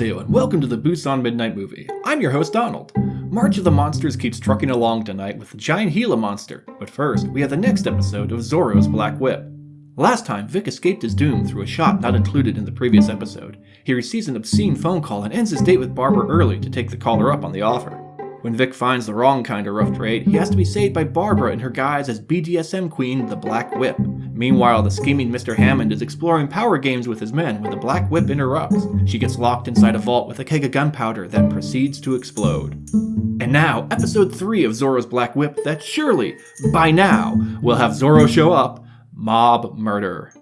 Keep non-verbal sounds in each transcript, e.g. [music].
And welcome to the Busan Midnight Movie. I'm your host Donald. March of the Monsters keeps trucking along tonight with the giant Gila monster, but first, we have the next episode of Zorro's Black Whip. Last time, Vic escaped his doom through a shot not included in the previous episode. He receives an obscene phone call and ends his date with Barbara early to take the caller up on the offer. When Vic finds the wrong kind of rough trade, he has to be saved by Barbara in her guise as BDSM queen, the Black Whip. Meanwhile, the scheming Mr. Hammond is exploring power games with his men when the Black Whip interrupts. She gets locked inside a vault with a keg of gunpowder that proceeds to explode. And now, episode 3 of Zorro's Black Whip that surely, by now, will have Zorro show up Mob Murder.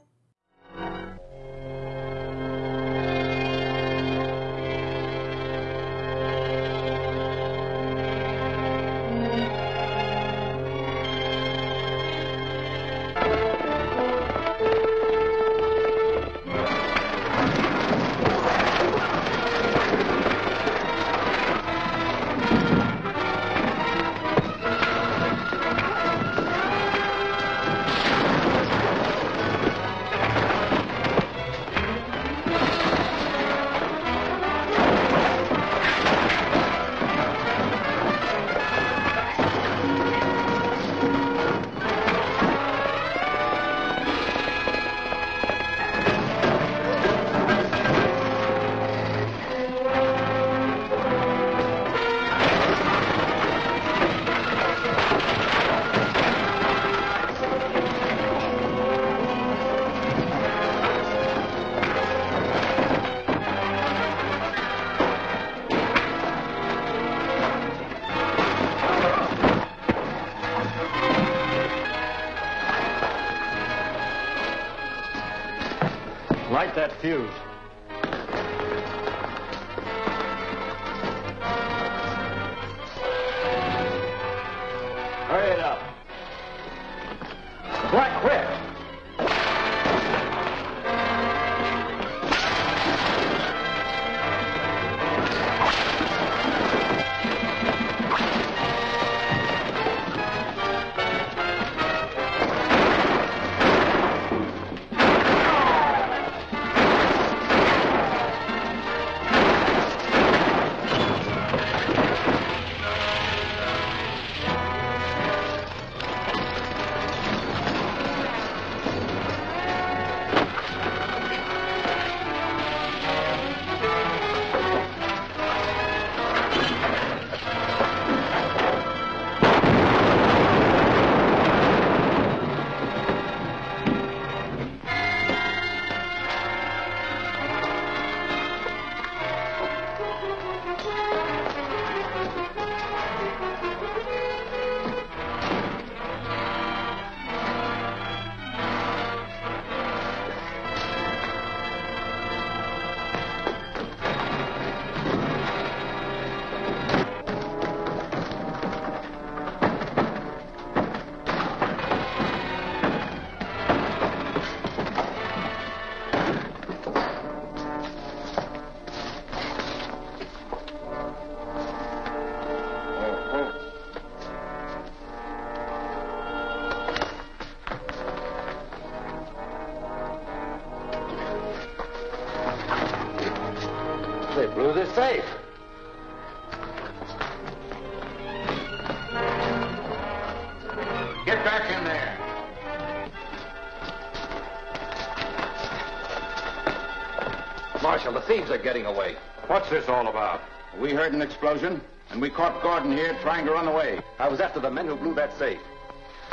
Are getting away. What's this all about? We heard an explosion, and we caught Gordon here trying to run away. I was after the men who blew that safe.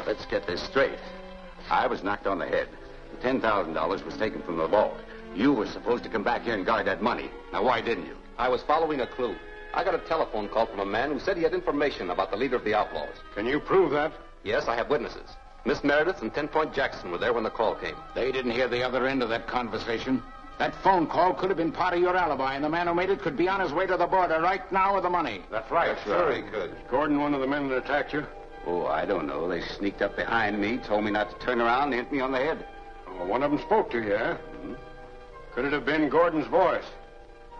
Let's get this straight. I was knocked on the head. The $10,000 was taken from the vault. You were supposed to come back here and guard that money. Now, why didn't you? I was following a clue. I got a telephone call from a man who said he had information about the leader of the outlaws. Can you prove that? Yes, I have witnesses. Miss Meredith and Ten Point Jackson were there when the call came. They didn't hear the other end of that conversation. That phone call could have been part of your alibi, and the man who made it could be on his way to the border right now with the money. That's right. Sure he could. Gordon, one of the men that attacked you? Oh, I don't know. They sneaked up behind me, told me not to turn around, and hit me on the head. Well, one of them spoke to you, eh? Could it have been Gordon's voice?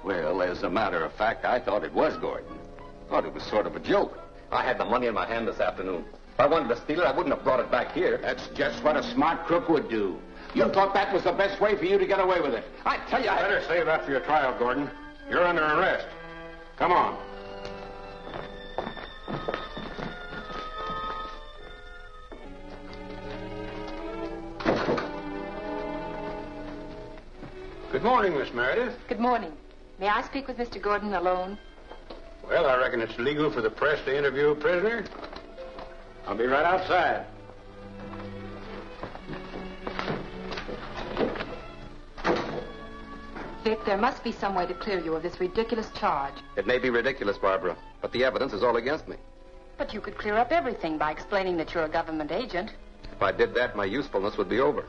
Well, as a matter of fact, I thought it was Gordon. Thought it was sort of a joke. I had the money in my hand this afternoon. If I wanted to steal it, I wouldn't have brought it back here. That's just what a smart crook would do. You thought that was the best way for you to get away with it. I tell you, I... Better save that for your trial, Gordon. You're under arrest. Come on. Good morning, Miss Meredith. Good morning. May I speak with Mr. Gordon alone? Well, I reckon it's legal for the press to interview a prisoner. I'll be right outside. There must be some way to clear you of this ridiculous charge. It may be ridiculous, Barbara, but the evidence is all against me. But you could clear up everything by explaining that you're a government agent. If I did that, my usefulness would be over.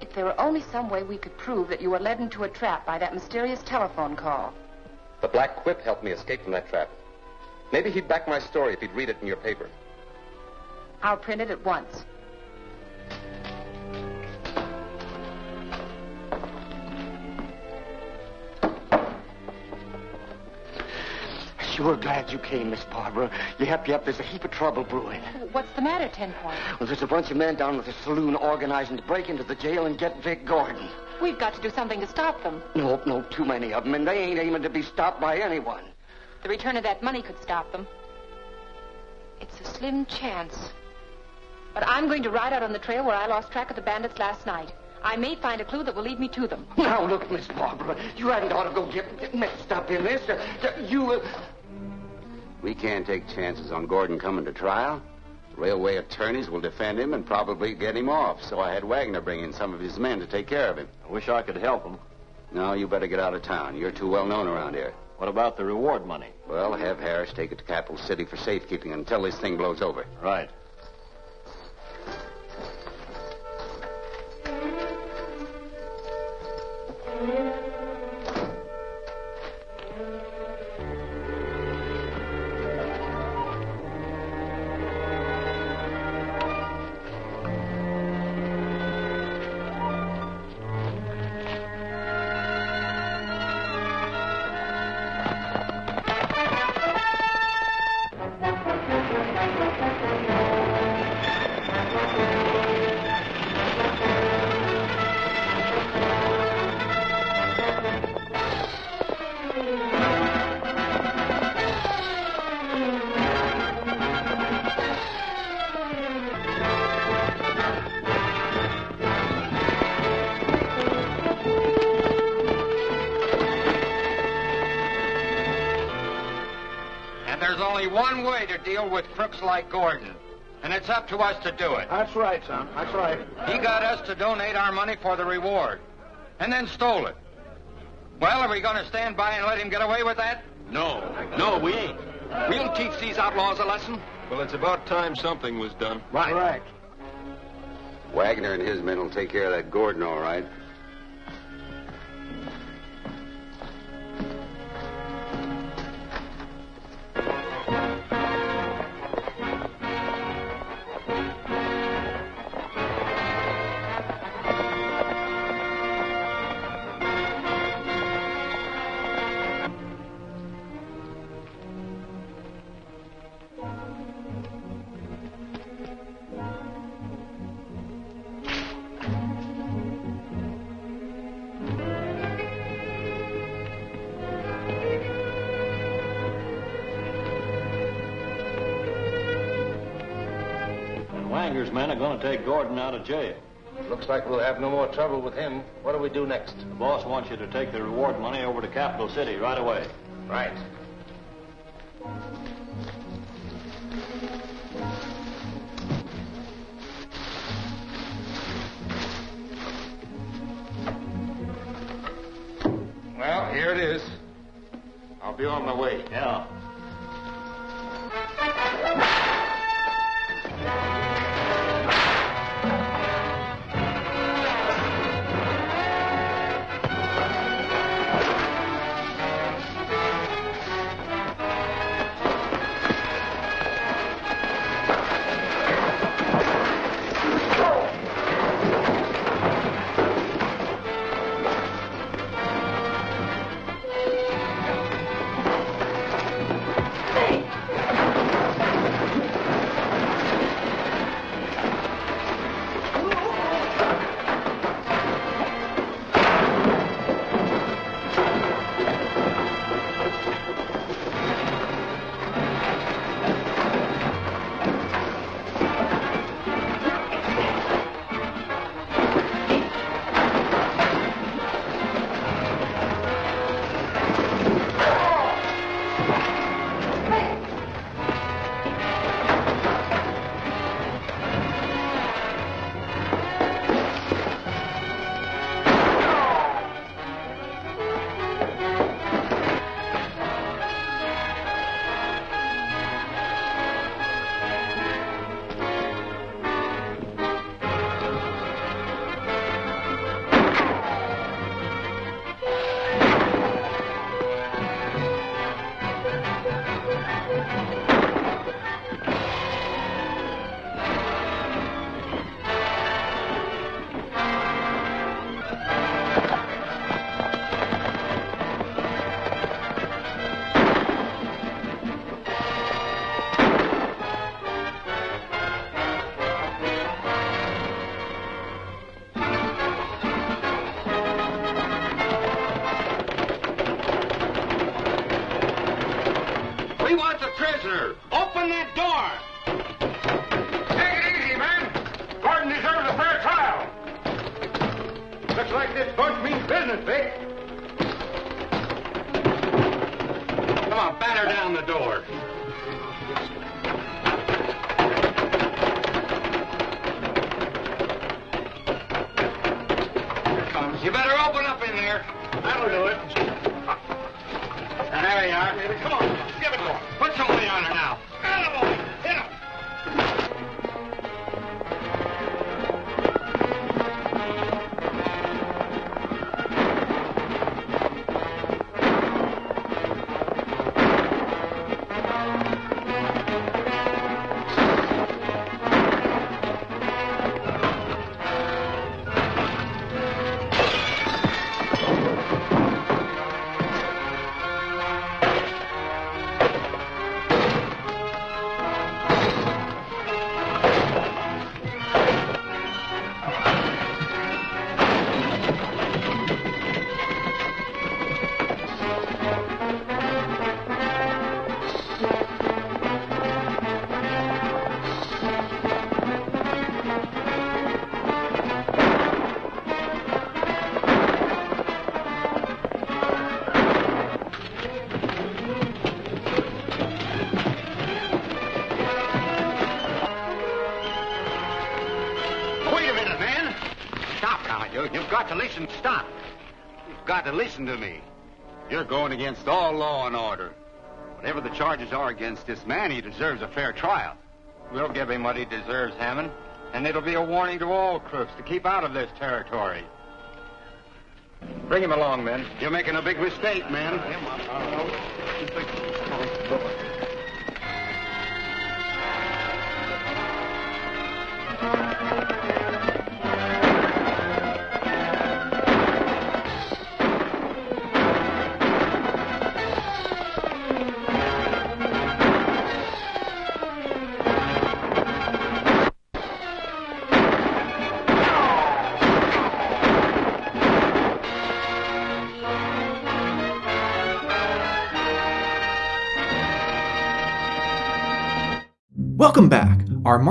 If there were only some way we could prove that you were led into a trap by that mysterious telephone call. The Black Whip helped me escape from that trap. Maybe he'd back my story if he'd read it in your paper. I'll print it at once. Sure glad you came, Miss Barbara. You helped me up. There's a heap of trouble brewing. What's the matter, Ten Point? Well, there's a bunch of men down at the saloon organizing to break into the jail and get Vic Gordon. We've got to do something to stop them. No, no, too many of them, and they ain't aiming to be stopped by anyone. The return of that money could stop them. It's a slim chance. But I'm going to ride out on the trail where I lost track of the bandits last night. I may find a clue that will lead me to them. Now, look, Miss Barbara, you hadn't ought to go get, mixed up in this. You. Uh... We can't take chances on Gordon coming to trial. Railway attorneys will defend him and probably get him off. So I had Wagner bring in some of his men to take care of him. I wish I could help him. No, you better get out of town. You're too well known around here. What about the reward money? Well, have Harris take it to Capital City for safekeeping until this thing blows over. Right. Like Gordon. And it's up to us to do it. That's right, son. That's right. He got us to donate our money for the reward. And then stole it. Well, are we going to stand by and let him get away with that? No, no, we ain't. We'll teach these outlaws a lesson. Well, it's about time something was done. Right. Right. Wagner and his men will take care of that Gordon, all right. Men are going to take Gordon out of jail. Looks like we'll have no more trouble with him. What do we do next? The boss wants you to take the reward money over to Capital City right away. Right. Open that listen to me. You're going against all law and order. Whatever the charges are against this man, he deserves a fair trial. We'll give him what he deserves, Hammond. And it'll be a warning to all crooks to keep out of this territory. Bring him along, men. You're making a big mistake, man.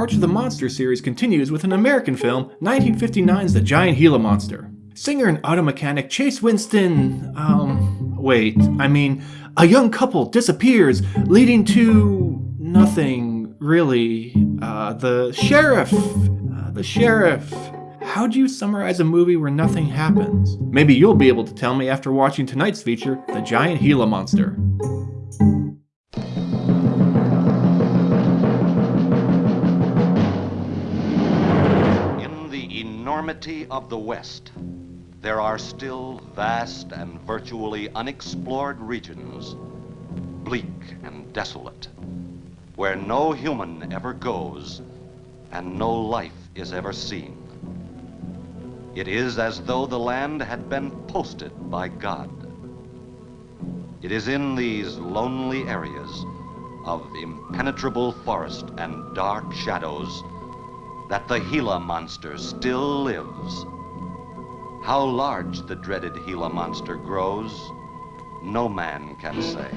March of the Monster series continues with an American film, 1959's The Giant Gila Monster. Singer and auto mechanic Chase Winstead. Um. Wait, I mean, a young couple disappears, leading to. nothing, really. Uh, the sheriff. Uh, the sheriff. How do you summarize a movie where nothing happens? Maybe you'll be able to tell me after watching tonight's feature, The Giant Gila Monster. Enormity of the West, there are still vast and virtually unexplored regions, bleak and desolate, where no human ever goes and no life is ever seen. It is as though the land had been posted by God. It is in these lonely areas of impenetrable forest and dark shadows that the Gila monster still lives. How large the dreaded Gila monster grows, no man can say.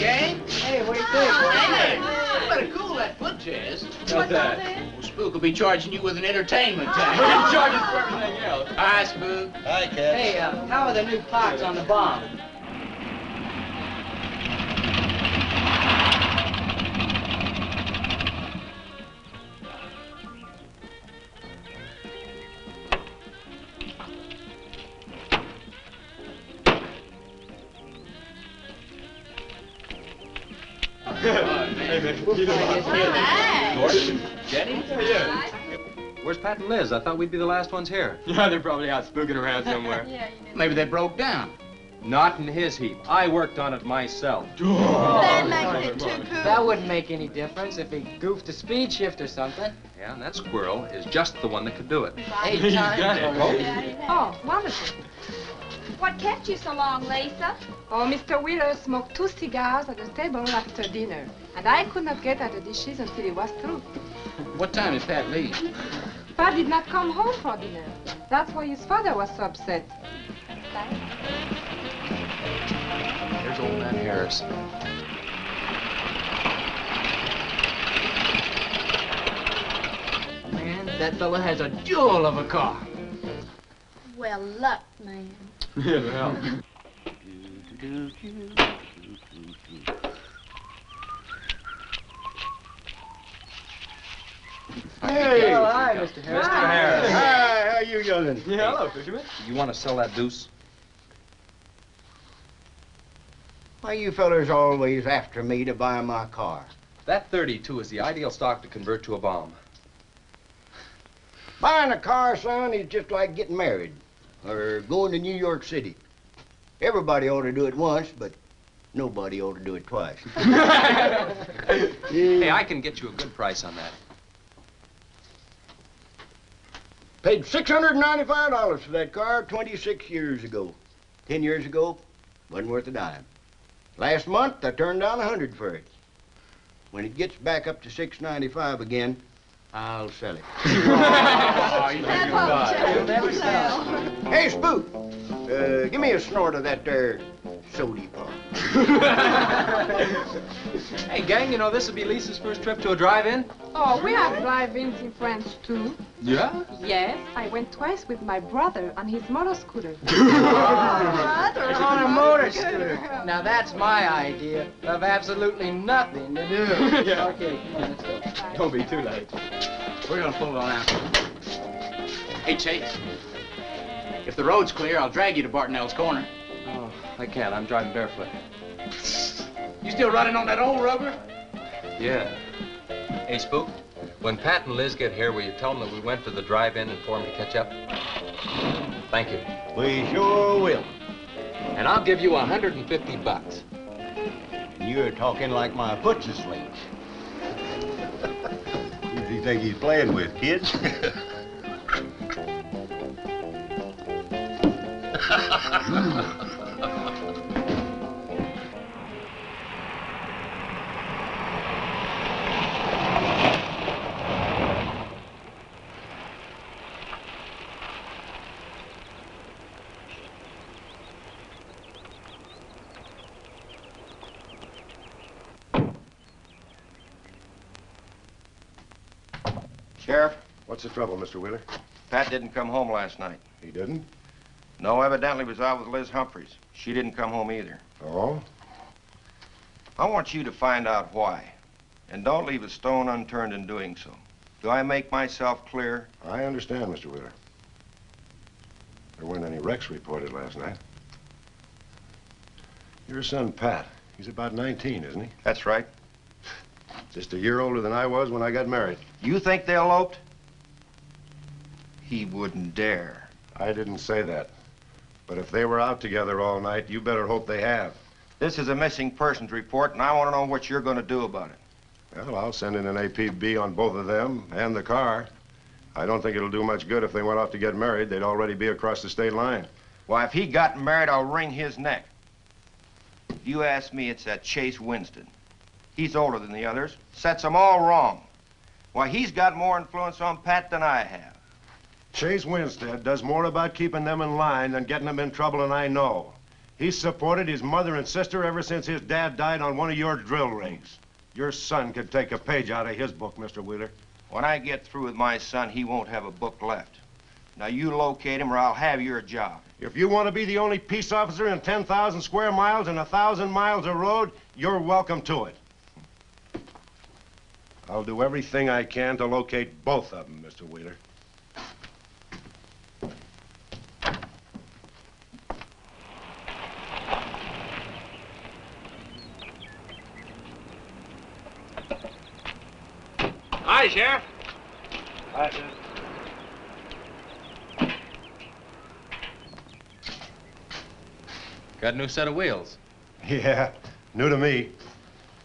Gang. Hey, what do you think? Hey, you better cool that foot jazz. What's that? Well, Spook will be charging you with an entertainment tax. [laughs] We're gonna charge us for everything else. Hi, Spook. Hi, Cat. Hey, uh, how are the new parts on the bomb? Liz? I thought we'd be the last ones here. [laughs] Yeah, they're probably out spooking around [laughs] somewhere. Yeah. Maybe they broke down. Not in his heap. I worked on it myself. [laughs] That makes it too cool. That wouldn't make any difference if he goofed a speed shift or something. Yeah, and that squirrel is just the one that could do it. Eight times already. Oh, wonderful. What kept you so long, Lisa? Oh, Mr. Wheeler smoked two cigars at the table after dinner, and I could not get at the dishes until he was through. What time did Pat leave? Pat did not come home for dinner. That's why his father was so upset. Here's old man Harris. Man, that fella has a jewel of a car. Well, luck, man. [laughs] Yeah, well. Hey. Oh, hi, Mr. Harris. Mr. Harris. Hi, how you doing? Yeah, hello, fisherman. You want to sell that deuce? Why you fellers always after me to buy my car? That 32 is the ideal stock to convert to a bomb. Buying a car, son, is just like getting married or going to New York City. Everybody ought to do it once, but nobody ought to do it twice. [laughs] [laughs] Hey, I can get you a good price on that. Paid $695 for that car 26 years ago. Ten years ago, wasn't worth a dime. Last month, I turned down a 100 for it. When it gets back up to 695 again, I'll sell it. [laughs] oh, You'll never sell. Hey, Spook, uh, give me a snort of that there sody pop. [laughs] Hey, gang, you know this will be Lisa's first trip to a drive-in? Oh, we have drive-ins in France, too. Yeah? Yes, I went twice with my brother on his motor scooter. [laughs] On a motor scooter. Now that's my idea of absolutely nothing to do. [laughs] Yeah. Okay, come on, let's go. Don't be too late. We're gonna pull it on out. Hey, Chase. If the road's clear, I'll drag you to Bartonell's corner. Oh, I can't. I'm driving barefoot. You still running on that old rubber? Yeah. Hey, Spook, when Pat and Liz get here, will you tell them that we went to the drive-in and for them to catch up? Thank you. We sure will. And I'll give you 150 bucks. And you're talking like my foot's asleep. [laughs] Who do you think he's playing with, kids? [laughs] Sheriff, What's the trouble, Mr. Wheeler? Pat didn't come home last night. He didn't? No, evidently was out with Liz Humphreys. She didn't come home either. Oh? I want you to find out why. And don't leave a stone unturned in doing so. Do I make myself clear? I understand, Mr. Wheeler. There weren't any wrecks reported last night. Your son, Pat, he's about 19, isn't he? That's right. Just a year older than I was when I got married. You think they eloped? He wouldn't dare. I didn't say that. But if they were out together all night, you better hope they have. This is a missing persons report, and I want to know what you're going to do about it. Well, I'll send in an APB on both of them and the car. I don't think it'll do much good if they went off to get married. They'd already be across the state line. Why, if he got married, I'll wring his neck. If you ask me, it's that Chase Winstead. He's older than the others, sets them all wrong. Why, he's got more influence on Pat than I have. Chase Winstead does more about keeping them in line than getting them in trouble, and I know. He's supported his mother and sister ever since his dad died on one of your drill rigs. Your son could take a page out of his book, Mr. Wheeler. When I get through with my son, he won't have a book left. Now, you locate him or I'll have your job. If you want to be the only peace officer in 10,000 square miles and a 1,000 miles of road, you're welcome to it. I'll do everything I can to locate both of them, Mr. Wheeler. Hi, Sheriff. Hi, sir. Got a new set of wheels. Yeah, new to me.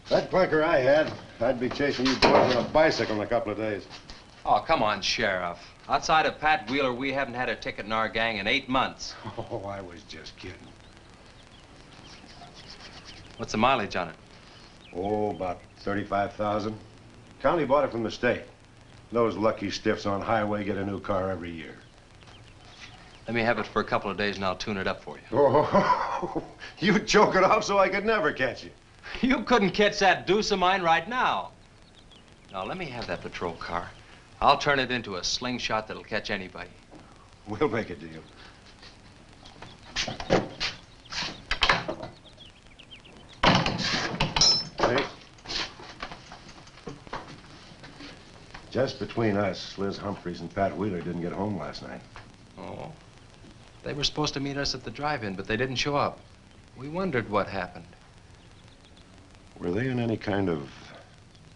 That clinker I had, I'd be chasing you boys on a bicycle in a couple of days. Oh, come on, Sheriff. Outside of Pat Wheeler, we haven't had a ticket in our gang in eight months. [laughs] Oh, I was just kidding. What's the mileage on it? Oh, about 35,000. County bought it from the state. Those lucky stiffs on highway get a new car every year. Let me have it for a couple of days and I'll tune it up for you. Oh, [laughs] you choke it off so I could never catch you. You couldn't catch that deuce of mine right now. Now, let me have that patrol car. I'll turn it into a slingshot that'll catch anybody. We'll make a deal. Just between us, Liz Humphreys and Pat Wheeler didn't get home last night. Oh. They were supposed to meet us at the drive-in, but they didn't show up. We wondered what happened. Were they in any kind of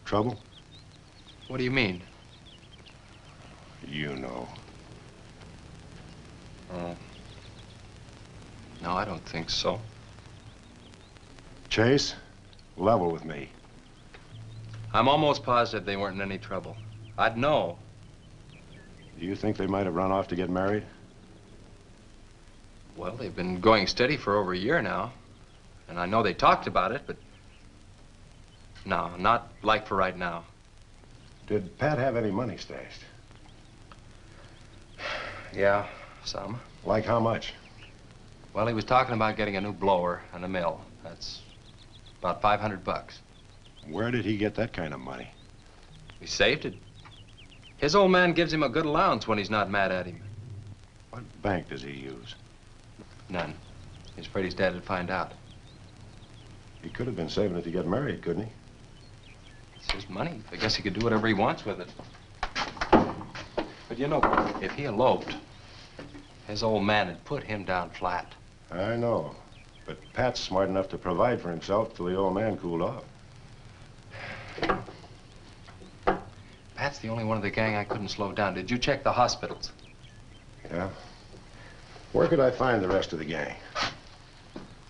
trouble? What do you mean? You know. Oh. No, I don't think so. Chase, level with me. I'm almost positive they weren't in any trouble. I'd know. Do you think they might have run off to get married? Well, they've been going steady for over a year now. And I know they talked about it, but... No, not like for right now. Did Pat have any money stashed? [sighs] Yeah, some. Like how much? Well, he was talking about getting a new blower and a mill. That's about 500 bucks. Where did he get that kind of money? He saved it. His old man gives him a good allowance when he's not mad at him. What bank does he use? None. He's afraid his dad would find out. He could have been saving it to get married, couldn't he? It's his money. I guess he could do whatever he wants with it. But you know, if he eloped, his old man had put him down flat. I know. But Pat's smart enough to provide for himself till the old man cooled off. Pat's the only one of the gang I couldn't slow down. Did you check the hospitals? Yeah? Where could I find the rest of the gang?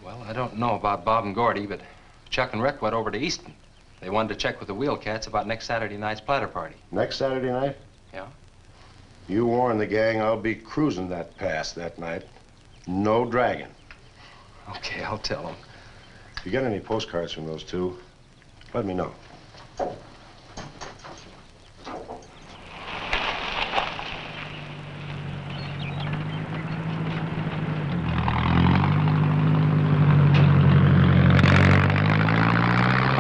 Well, I don't know about Bob and Gordy, but Chuck and Rick went over to Easton. They wanted to check with the Wheel Cats about next Saturday night's platter party. Next Saturday night? Yeah. You warn the gang I'll be cruising that pass that night. No dragging. Okay, I'll tell them. If you get any postcards from those two, let me know.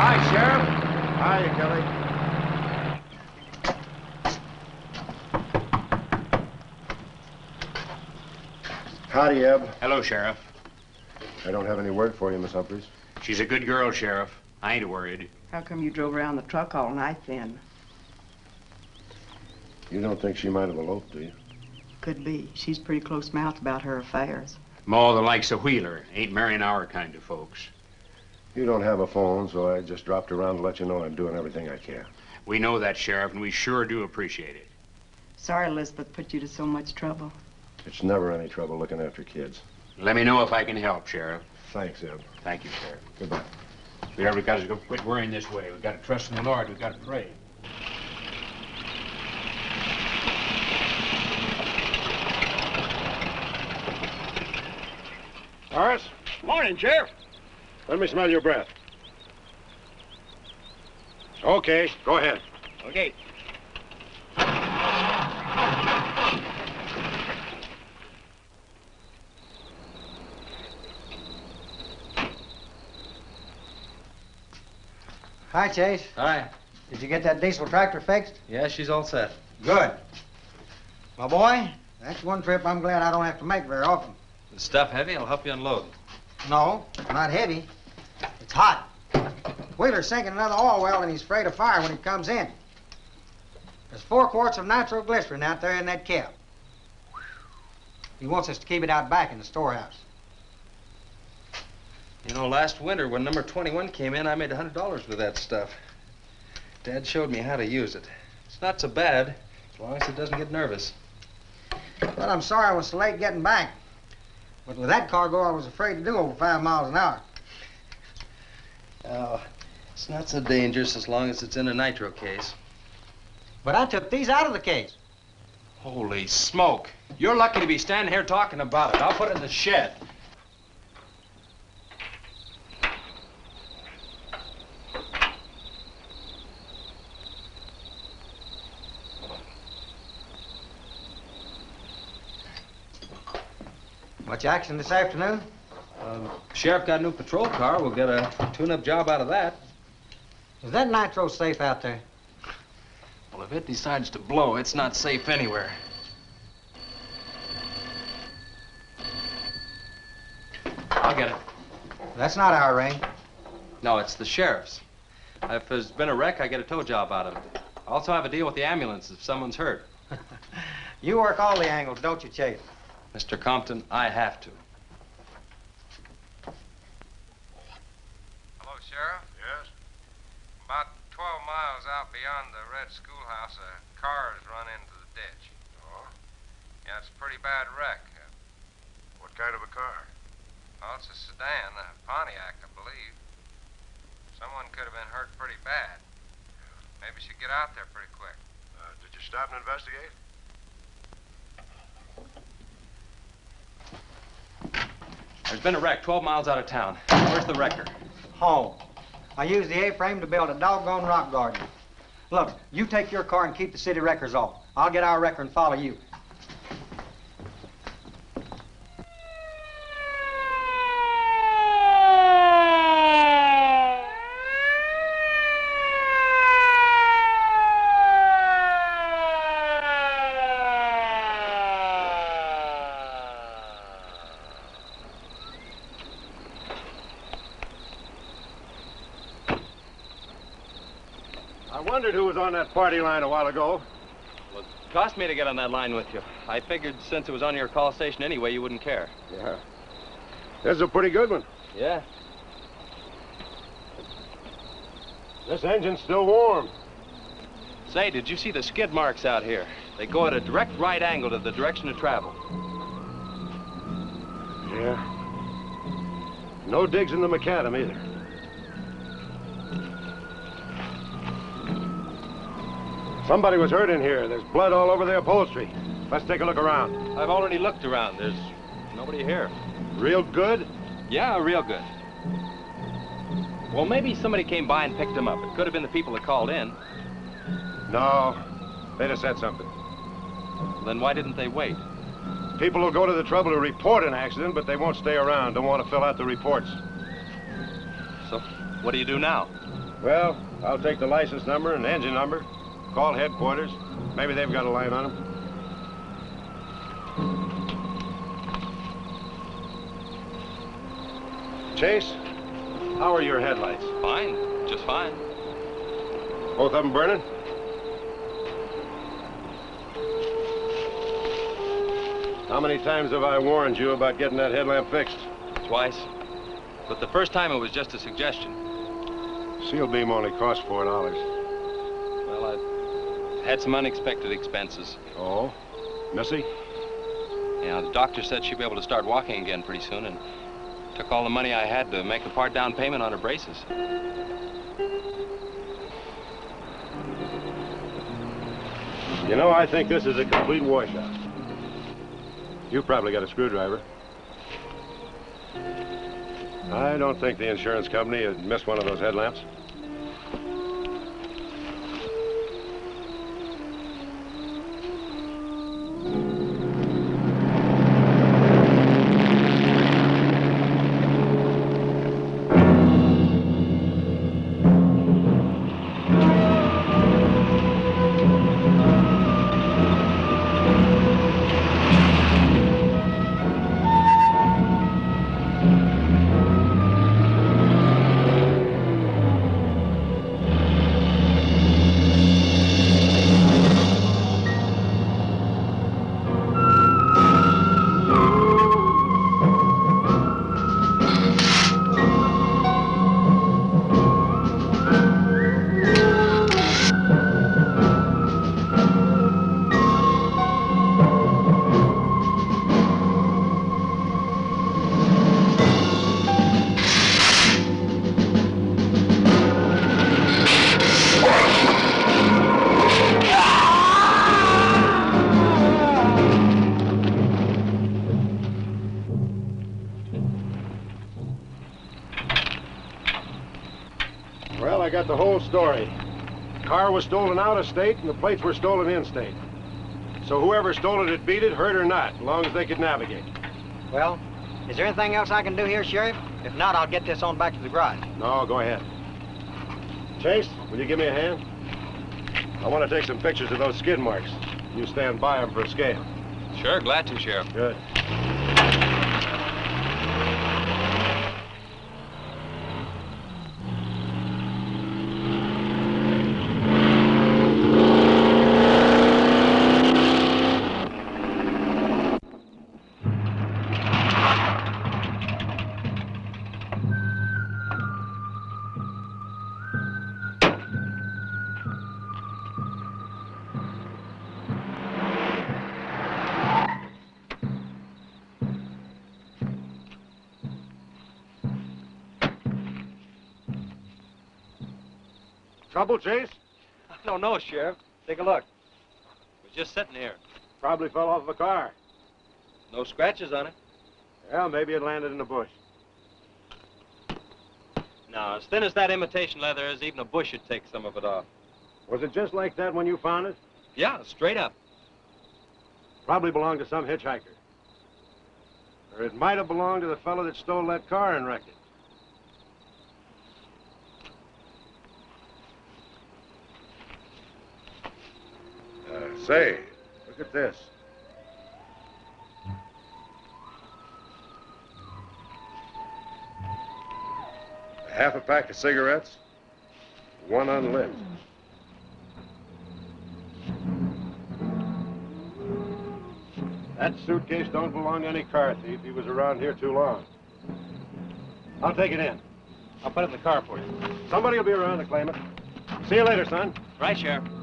Hi, Sheriff. Hi, Kelly. Howdy, Hello, Sheriff. I don't have any word for you, Miss Humphreys. She's a good girl, Sheriff. I ain't worried. How come you drove around the truck all night then? You don't think she might have eloped, do you? Could be. She's pretty close mouthed about her affairs. Ma, the likes of Wheeler, ain't marrying our kind of folks. You don't have a phone, so I just dropped around to let you know I'm doing everything I can. We know that, Sheriff, and we sure do appreciate it. Sorry Elizabeth put you to so much trouble. It's never any trouble looking after kids. Let me know if I can help, Sheriff. Thanks, Eb. Thank you, Sheriff. Goodbye. We never got to go quit worrying this way. We've got to trust in the Lord. We've got to pray. Horace? Morning, Sheriff. Let me smell your breath. Okay, go ahead. Okay. Hi, Chase. Hi. Did you get that diesel tractor fixed? Yeah, she's all set. Good. My boy, that's one trip I'm glad I don't have to make very often. The stuff heavy? I'll help you unload. No, not heavy. It's hot. Wheeler's sinking another oil well and he's afraid of fire when he comes in. There's four quarts of nitroglycerin out there in that cap. He wants us to keep it out back in the storehouse. You know, last winter when number 21 came in, I made $100 with that stuff. Dad showed me how to use it. It's not so bad, as long as it doesn't get nervous. Well, I'm sorry I was so late getting back. But with that cargo, I was afraid to do over five miles an hour. Oh, it's not so dangerous as long as it's in a nitro case. But I took these out of the case. Holy smoke. You're lucky to be standing here talking about it. I'll put it in the shed. Much action this afternoon? Um, Sheriff got a new patrol car. We'll get a tune-up job out of that. Is that nitro safe out there? Well, if it decides to blow, it's not safe anywhere. I'll get it. That's not our ring. No, it's the sheriff's. If there's been a wreck, I get a tow job out of it. I also have a deal with the ambulance if someone's hurt. [laughs] You work all the angles, don't you, Chase? Mr. Compton, I have to. Hello, Sheriff? Yes? About 12 miles out beyond the red schoolhouse, a car has run into the ditch. Oh? Yeah, it's a pretty bad wreck. What kind of a car? Oh, it's a sedan, a Pontiac, I believe. Someone could have been hurt pretty bad. Maybe you should get out there pretty quick. Uh, did you stop and investigate? There's been a wreck 12 miles out of town. Where's the wrecker? Home. I used the A-frame to build a doggone rock garden. Look, you take your car and keep the city wreckers off. I'll get our wrecker and follow you. On that party line a while ago. Well, it cost me to get on that line with you. I figured since it was on your call station anyway, you wouldn't care. Yeah. This is a pretty good one. Yeah. This engine's still warm. Say, did you see the skid marks out here? They go at a direct right angle to the direction of travel. Yeah. No digs in the macadam either. Somebody was hurt in here. There's blood all over the upholstery. Let's take a look around. I've already looked around. There's nobody here. Real good? Yeah, real good. Well, maybe somebody came by and picked them up. It could have been the people that called in. No. They'd have said something. Then why didn't they wait? People will go to the trouble to report an accident, but they won't stay around. Don't want to fill out the reports. So, what do you do now? Well, I'll take the license number and engine number, call headquarters. Maybe they've got a line on them. Chase, how are your headlights? Fine, just fine. Both of them burning? How many times have I warned you about getting that headlamp fixed? Twice. But the first time it was just a suggestion. Seal beam only costs four dollars. Had some unexpected expenses. Oh? Missy? Yeah, the doctor said she'd be able to start walking again pretty soon and took all the money I had to make a part down payment on her braces. You know, I think this is a complete washout. You probably got a screwdriver. I don't think the insurance company had missed one of those headlamps. I the story. Car was stolen out of state, and the plates were stolen in state. So whoever stole it had beat it, hurt or not, as long as they could navigate. Well, is there anything else I can do here, Sheriff? If not, I'll get this on back to the garage. No, go ahead. Chase, will you give me a hand? I want to take some pictures of those skid marks. You stand by them for a scale. Sure, glad to, Sheriff. Good. Trouble, Chase? I don't know, Sheriff. Take a look. It was just sitting here. Probably fell off of a car. No scratches on it. Well, maybe it landed in a bush. Now, as thin as that imitation leather is, even a bush should take some of it off. Was it just like that when you found it? Yeah, straight up. Probably belonged to some hitchhiker. Or it might have belonged to the fellow that stole that car and wrecked it. Uh, say, look at this. Half a pack of cigarettes, one unlit. That suitcase don't belong to any car thief. He was around here too long. I'll take it in. I'll put it in the car for you. Somebody will be around to claim it. See you later, son. Right, Sheriff.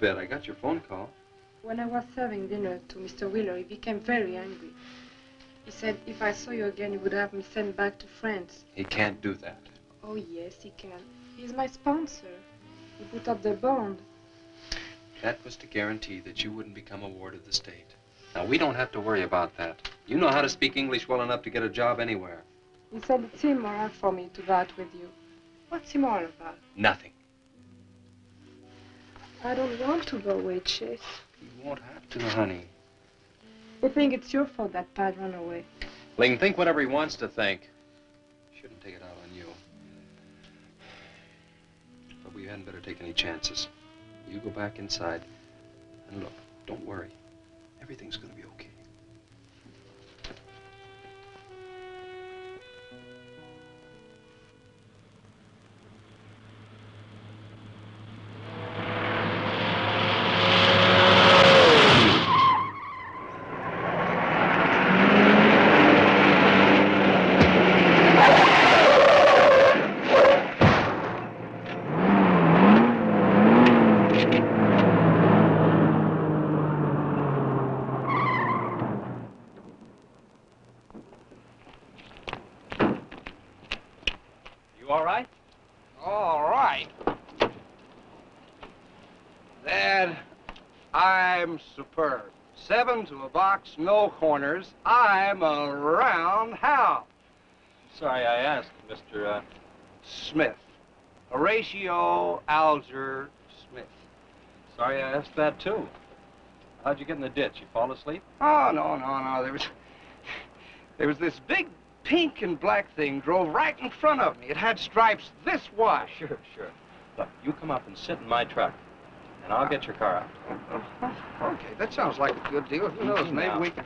Bed? I got your phone call. When I was serving dinner to Mr. Wheeler, he became very angry. He said if I saw you again, he would have me sent back to France. He can't do that. Oh, yes, he can. He's my sponsor. He put up the bond. That was to guarantee that you wouldn't become a ward of the state. Now, we don't have to worry about that. You know how to speak English well enough to get a job anywhere. He said it's immoral for me to go out with you. What's immoral about? Nothing. I don't want to go away, Chase. You won't have to, honey. You think it's your fault that Pat ran away. He can think whatever he wants to think. Shouldn't take it out on you. But we hadn't better take any chances. You go back inside. And look, don't worry. Everything's gonna be okay. Superb. Seven to a box, no corners. I'm a roundhouse. Sorry I asked, Mr. Uh... Smith. Horatio Alger Smith. Sorry I asked that, too. How'd you get in the ditch? You fall asleep? Oh, no, no, no. There was... There was this big pink and black thing drove right in front of me. It had stripes this wide. Sure, sure. Look, you come up and sit in my truck, and I'll get your car out. [laughs] Okay, that sounds like a good deal. Who knows, Easy maybe we can...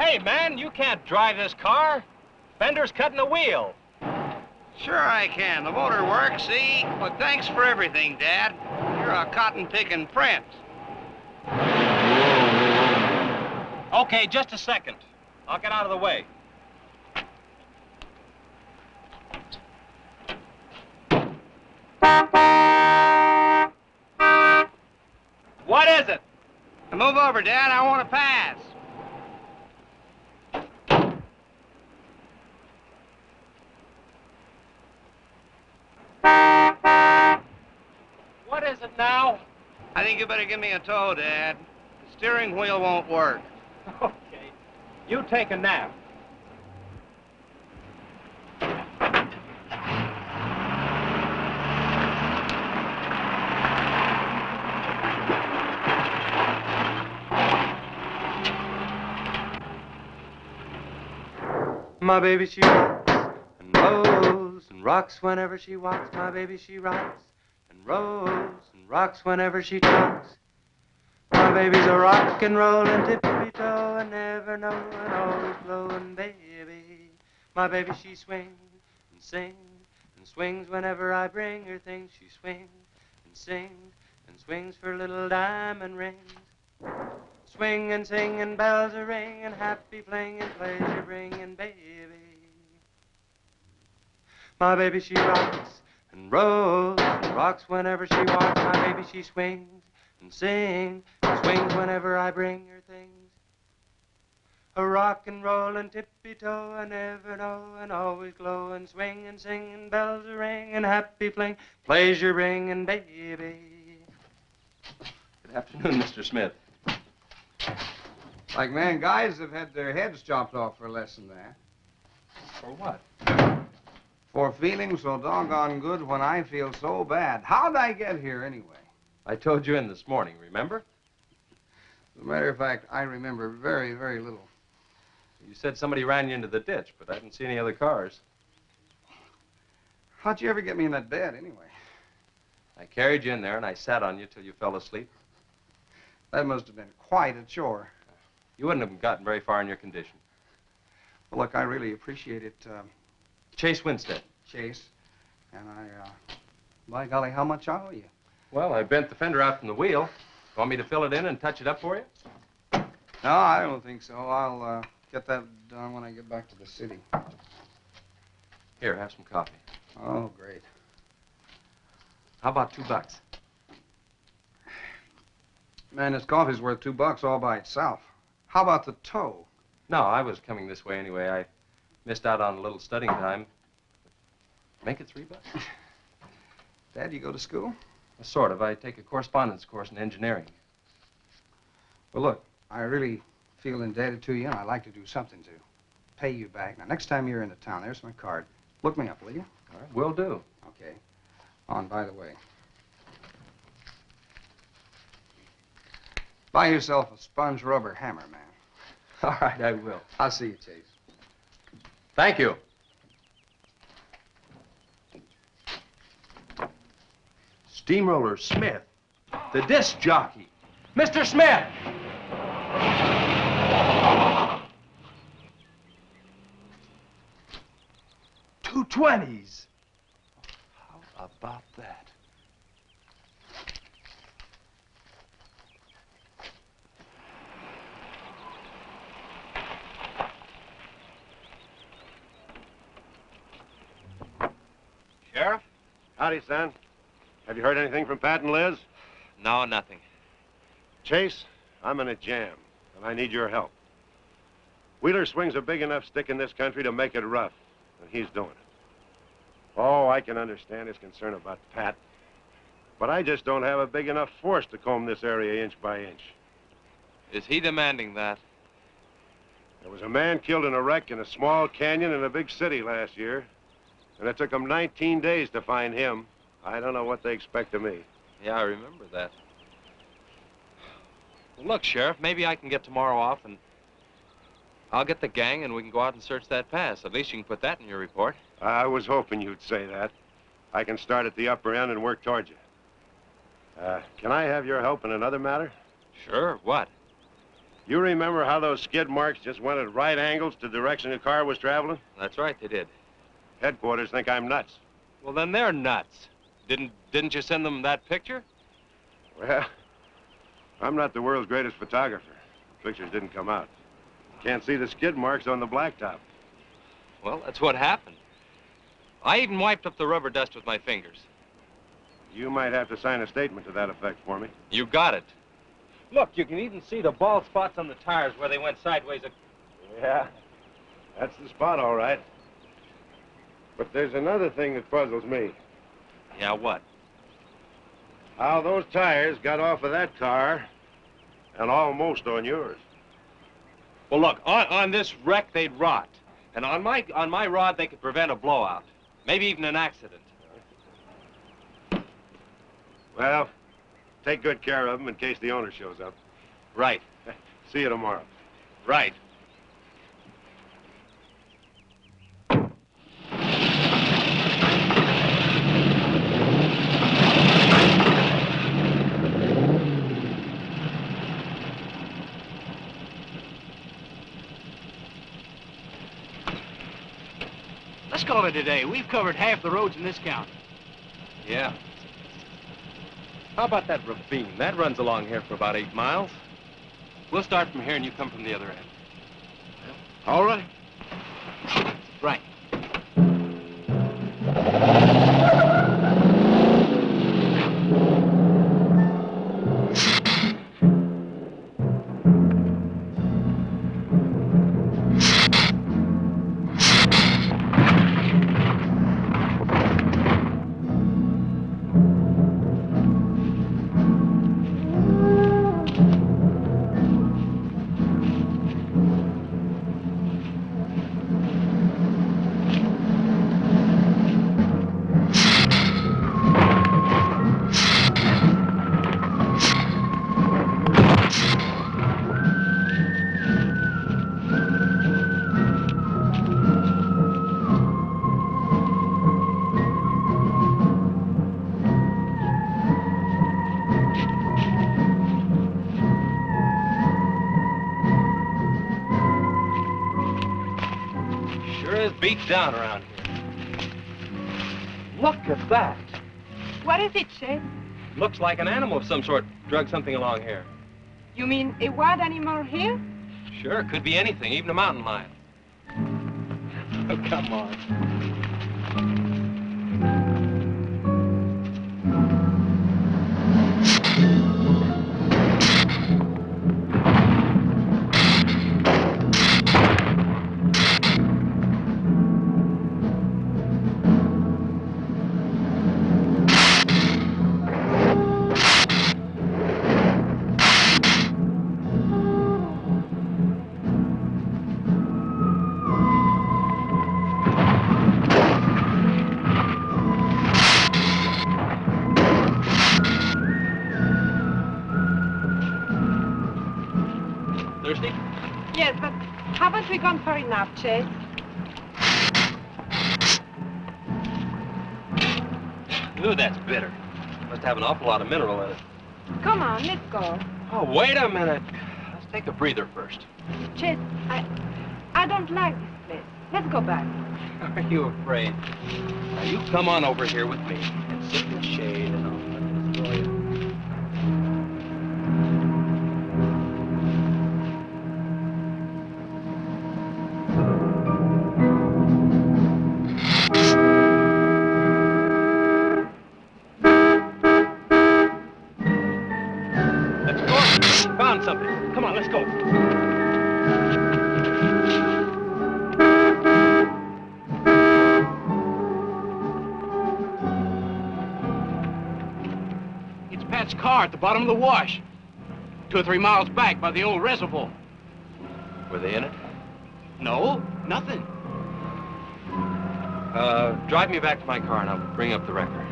Hey, man, you can't drive this car. Fender's cutting the wheel. Sure I can. The motor works, see? But thanks for everything, Dad. You're a cotton-picking prince. Okay, just a second. I'll get out of the way. What is it? Move over, Dad. I want to pass. What is it now? I think you better give me a tow, Dad. The steering wheel won't work. Okay. You take a nap. My baby, she rocks and rolls and rocks whenever she walks. My baby, she rocks and rolls and rocks whenever she talks. My baby's a rock and rollin' tippy toe and never know, knowin', always blowin' baby. My baby, she swings and sings and swings whenever I bring her things. She swings and sings and swings for little diamond rings. Swing and sing and bells are ringing, happy playing and pleasure bringing, baby. My baby, she rocks and rolls and rocks whenever she walks. My baby, she swings and sings and swings whenever I bring her things. A rock and roll and tippy toe, I never know, and always glow and swing and sing and bells are ringing, happy fling, pleasure bringing, baby. Good afternoon, Mr. Smith. Like man, guys have had their heads chopped off for less than that. For what? For feeling so doggone good when I feel so bad. How'd I get here anyway? I told you in this morning, remember? As a matter of fact, I remember very, very little. You said somebody ran you into the ditch, but I didn't see any other cars. How'd you ever get me in that bed anyway? I carried you in there and I sat on you till you fell asleep. That must have been quite a chore. You wouldn't have gotten very far in your condition. Well, look, I really appreciate it, um, Chase Winstead. Chase. And I, uh, by golly, how much I owe you? Well, I bent the fender out from the wheel. Want me to fill it in and touch it up for you? No, I don't think so. I'll uh, get that done when I get back to the city. Here, have some coffee. Oh, great. How about two bucks? Man, this coffee's worth two bucks all by itself. How about the tow? No, I was coming this way anyway. I missed out on a little studying time. Make it three bucks. [laughs] Dad, you go to school? Uh, sort of. I take a correspondence course in engineering. Well, look, I really feel indebted to you, and I'd like to do something to pay you back. Now, next time you're in the town, there's my card. Look me up, will you? All right, will do. Okay. On, by the way. Buy yourself a sponge rubber hammer, man. [laughs] All right, I will. I'll see you, Chase. Thank you. Steamroller Smith, the disc jockey. Mr. Smith! Two twenties. How about that? Sheriff? Howdy, son. Have you heard anything from Pat and Liz? No, nothing. Chase, I'm in a jam, and I need your help. Wheeler swings a big enough stick in this country to make it rough, and he's doing it. Oh, I can understand his concern about Pat, but I just don't have a big enough force to comb this area inch by inch. Is he demanding that? There was a man killed in a wreck in a small canyon in a big city last year, and it took them 19 days to find him. I don't know what they expect of me. Yeah, I remember that. Well, look, Sheriff, maybe I can get tomorrow off and I'll get the gang and we can go out and search that pass. At least you can put that in your report. I was hoping you'd say that. I can start at the upper end and work towards you. Uh, can I have your help in another matter? Sure, what? You remember how those skid marks just went at right angles to the direction the car was traveling? That's right, they did. Headquarters think I'm nuts. Well, then they're nuts. Didn't didn't you send them that picture? Well, I'm not the world's greatest photographer. The pictures didn't come out. Can't see the skid marks on the blacktop. Well, that's what happened. I even wiped up the rubber dust with my fingers. You might have to sign a statement to that effect for me. You got it. Look, you can even see the bald spots on the tires where they went sideways. Yeah, that's the spot, all right. But there's another thing that puzzles me. Yeah, what? How those tires got off of that car and almost on yours. Well, look, on, on this wreck, they'd rot. And on my, on my rod, they could prevent a blowout. Maybe even an accident. Well, take good care of them in case the owner shows up. Right. [laughs] See you tomorrow. Right. Let's call it a day. We've covered half the roads in this county. Yeah. How about that ravine? That runs along here for about eight miles. We'll start from here and you come from the other end. All right. Right. Around here. Look at that. What is it, Shay? Looks like an animal of some sort drug something along here. You mean a wild animal here? Sure, could be anything, even a mountain lion. [laughs] Oh, come on. Gone far enough, Chase? Ooh, that's bitter. Must have an awful lot of mineral in it. Come on, let's go. Oh, wait a minute. Let's take a breather first. Chase, I, I don't like this place. Let's go back. [laughs] Are you afraid? Now, you come on over here with me and sit in the shade and I'll let this for Two or three miles back by the old reservoir. Were they in it? No, nothing. Uh, drive me back to my car and I'll bring up the record.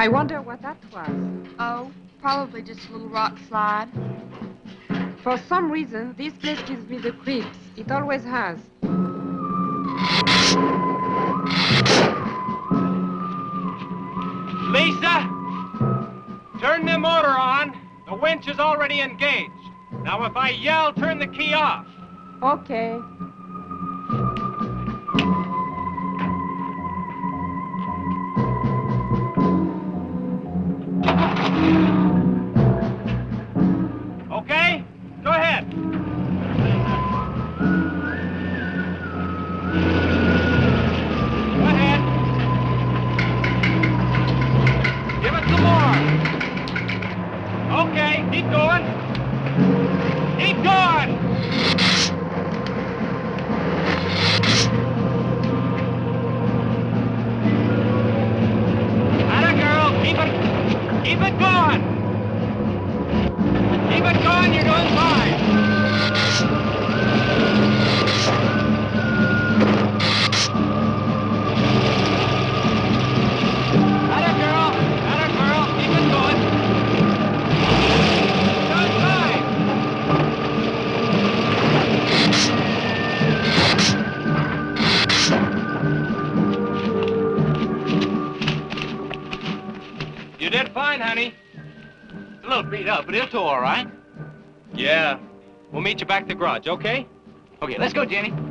I wonder what that was. Oh, probably just a little rock slide. For some reason, this place gives me the creeps. It always has. Lisa! Turn the motor on. The winch is already engaged. Now, if I yell, turn the key off. Okay. Garage, okay? Okay, let's go, Jenny.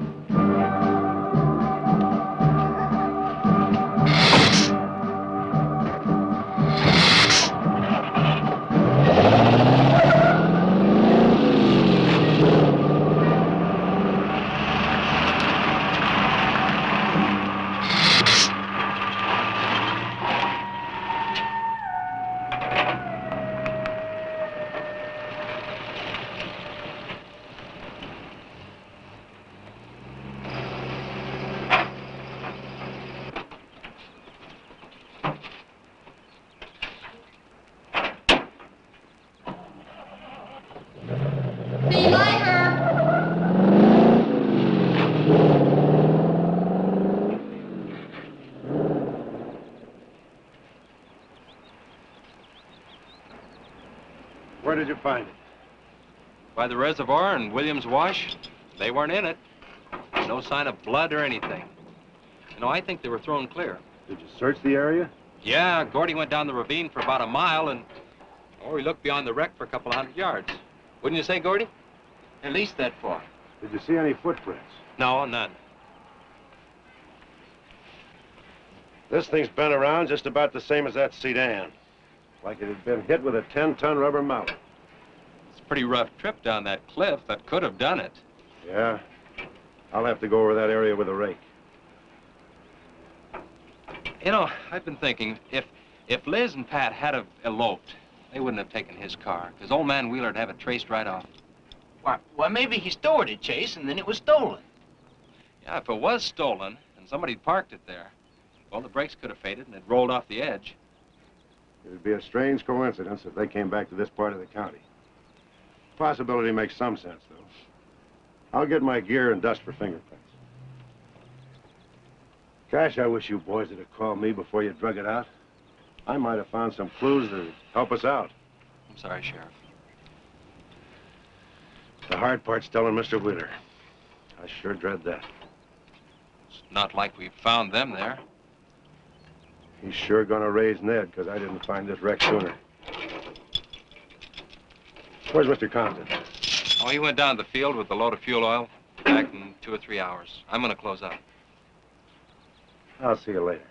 Reservoir and Williams Wash, they weren't in it. No sign of blood or anything. You know, I think they were thrown clear. Did you search the area? Yeah, Gordy went down the ravine for about a mile and, or he looked beyond the wreck for a couple of hundred yards. Wouldn't you say, Gordy? At least that far. Did you see any footprints? No, none. This thing's been around just about the same as that sedan. Like it had been hit with a 10-ton rubber mallet. It's a pretty rough trip down that cliff that could have done it. Yeah. I'll have to go over that area with a rake. You know, I've been thinking, if if Liz and Pat had have eloped, they wouldn't have taken his car, because old man Wheeler'd have it traced right off. Why, well, maybe he stored it, Chase, and then it was stolen. Yeah, if it was stolen and somebody parked it there, well, the brakes could have faded and it rolled off the edge. It'd be a strange coincidence if they came back to this part of the county. Possibility makes some sense, though. I'll get my gear and dust for fingerprints. Gosh, I wish you boys would have called me before you drug it out. I might have found some clues would help us out. I'm sorry, Sheriff. The hard part's telling Mr. Wheeler. I sure dread that. It's not like we found them there. He's sure gonna raise Ned, because I didn't find this wreck sooner. Where's Mr. Compton? Oh, he went down to the field with a load of fuel oil. Back in two or three hours. I'm gonna close up. I'll see you later.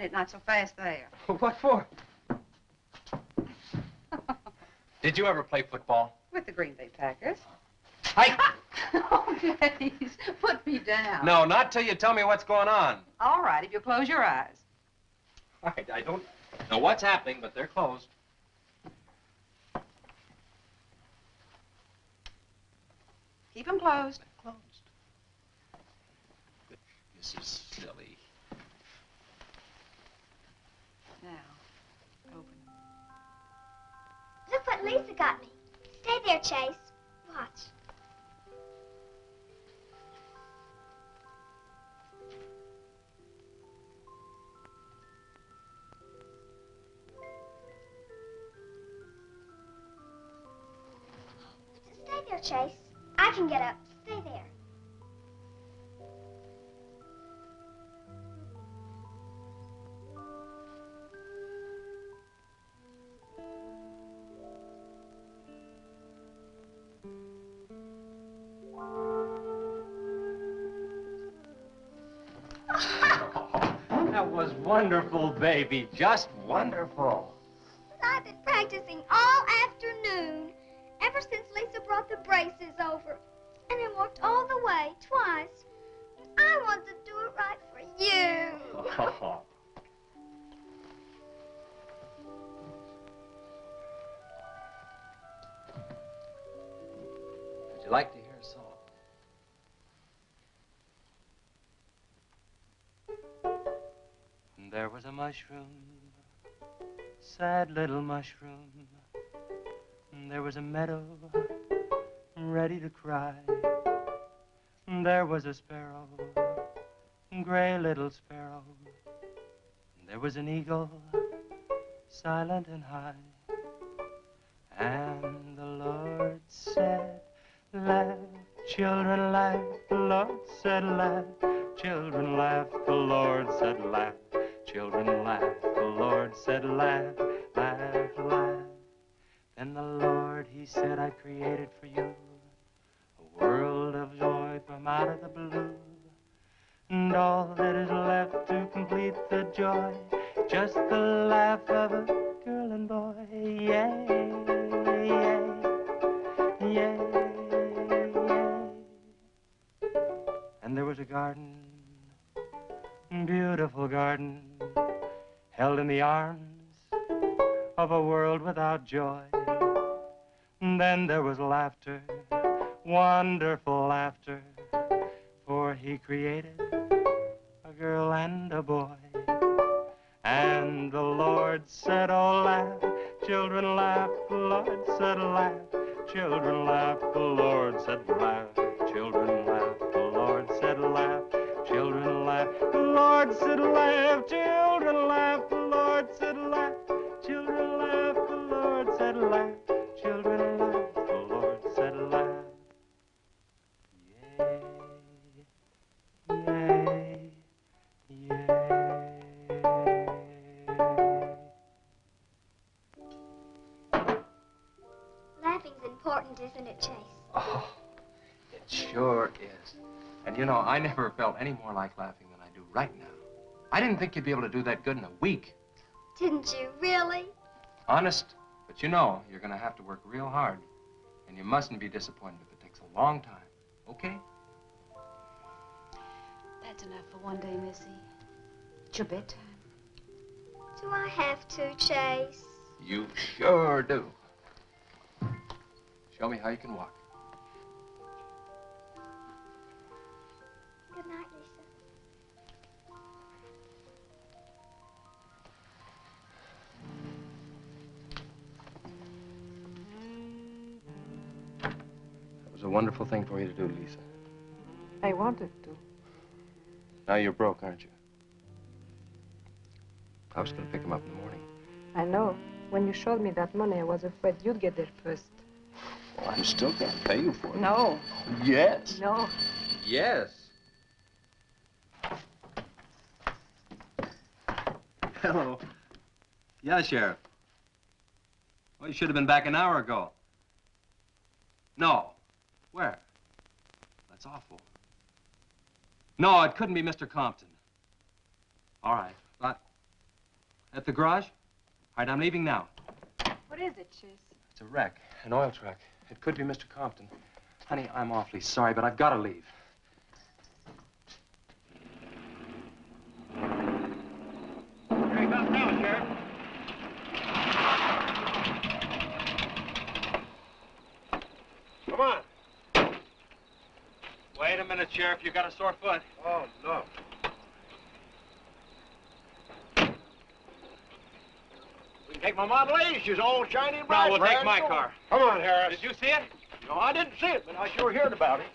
Just a minute, not so fast there. [laughs] what for? [laughs] Did you ever play football? With the Green Bay Packers. Hi. [laughs] oh, please, put me down. No, not till you tell me what's going on. All right, if you close your eyes. All right, I don't know what's happening, but they're closed. Keep them closed. Closed. This is silly. Look what Lisa got me. Stay there, Chase. Watch. Stay there, Chase. I can get up. Stay there. Wonderful, baby. Just wonderful. Mushroom, sad little mushroom. There was a meadow, ready to cry. There was a sparrow, gray little sparrow. There was an eagle, silent and high. And the Lord said, Laugh, children, laugh. The Lord said, Laugh, children, laugh. The Lord said, Laugh, children, laugh. The Lord said, Laugh, laugh, laugh. Then the Lord, He said, I created for you a world of joy from out of the blue. And all that is left to complete the joy, just the laugh of a girl and boy. Yay, yay, yay, yay. And there was a garden, beautiful garden, held in the arms of a world without joy. And then there was laughter, wonderful laughter, for he created a girl and a boy. And the Lord said, Oh, laugh, children, laugh. The Lord said, laugh, children, laugh. The Lord said, laugh, you know, I never felt any more like laughing than I do right now. I didn't think you'd be able to do that good in a week. Didn't you really? Honest. But you know, you're going to have to work real hard. And you mustn't be disappointed if it takes a long time. Okay? That's enough for one day, Missy. It's your bedtime. Do I have to, Chase? You sure do. Show me how you can walk. Was a wonderful thing for you to do, Lisa. I wanted to. Now you're broke, aren't you? I was going to pick him up in the morning. I know. When you showed me that money, I was afraid you'd get there first. Well, I'm still going to pay you for it. No. Yes. No. Yes. Hello. Yeah, Sheriff. Well, you should have been back an hour ago. No. Where? That's awful. No, it couldn't be Mr. Compton. All right, but at the garage? All right, I'm leaving now. What is it, Chase? It's a wreck, an oil truck. It could be Mr. Compton. Honey, I'm awfully sorry, but I've got to leave. Here he comes now, Sheriff. Come on. Wait a minute, Sheriff. You got a sore foot. Oh, no. We can take my Model A. She's all shiny and bright. No, we'll red take my gold. car. Come on, Harris. Did you see it? No, I didn't see it, but I sure heard about it.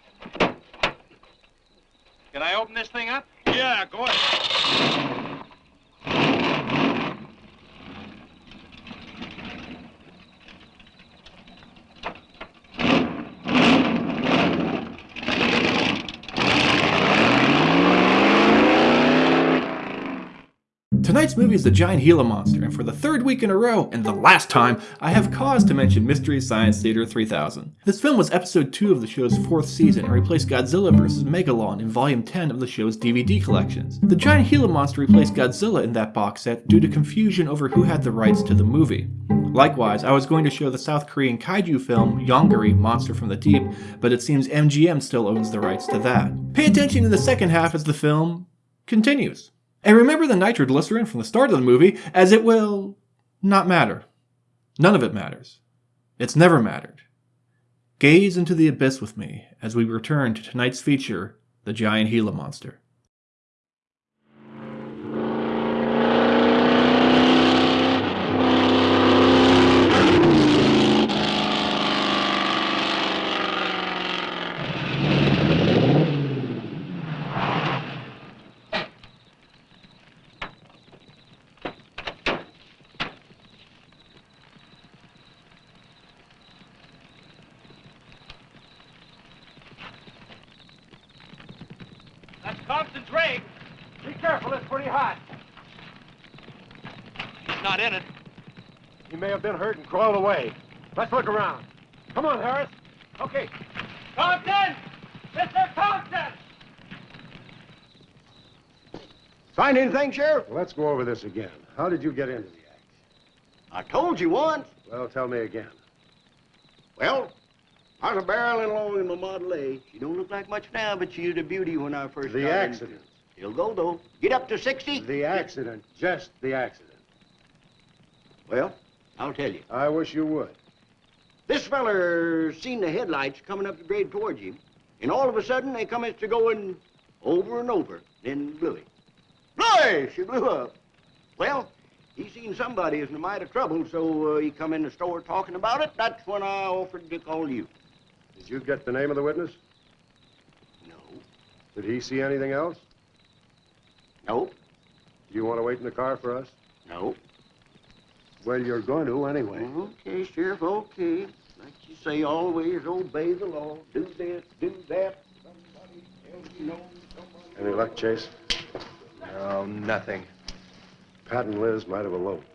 Can I open this thing up? Yeah, go ahead. Tonight's movie is The Giant Gila Monster, and for the third week in a row, and the last time, I have cause to mention Mystery Science Theater 3000. This film was episode 2 of the show's fourth season and replaced Godzilla vs. Megalon in volume 10 of the show's DVD collections. The Giant Gila Monster replaced Godzilla in that box set due to confusion over who had the rights to the movie. Likewise, I was going to show the South Korean kaiju film Yongari Monster from the Deep, but it seems MGM still owns the rights to that. Pay attention in the second half as the film continues. And remember the nitroglycerin from the start of the movie, as it will not matter. None of it matters. It's never mattered. Gaze into the abyss with me as we return to tonight's feature, The Giant Gila Monster. That's Compton's rig. Be careful, it's pretty hot. He's not in it. He may have been hurt and crawled away. Let's look around. Come on, Harris. Okay. Compton! Mr. Compton! Find anything, Sheriff? Let's go over this again. How did you get into the act? I told you once. Well, tell me again. Well, I was barreling along in my Model A. She don't look like much now, but she was a beauty when I first The got in. accident. It'll go, though. Get up to 60. The accident. Just the accident. Well, I'll tell you. I wish you would. This feller seen the headlights coming up the grade towards him, and all of a sudden they come to going over and over, then blew it. Blow! She blew up. Well, he seen somebody is in a mite of trouble, so uh, he come in the store talking about it. That's when I offered to call you. Did you get the name of the witness? No. Did he see anything else? No. Do you want to wait in the car for us? No. Well, you're going to anyway. Okay, Sheriff, okay. Like you say, always obey the law. Do this, do that. Somebody tells you no, somebody... Any luck, Chase? No, nothing. Pat and Liz might have eloped,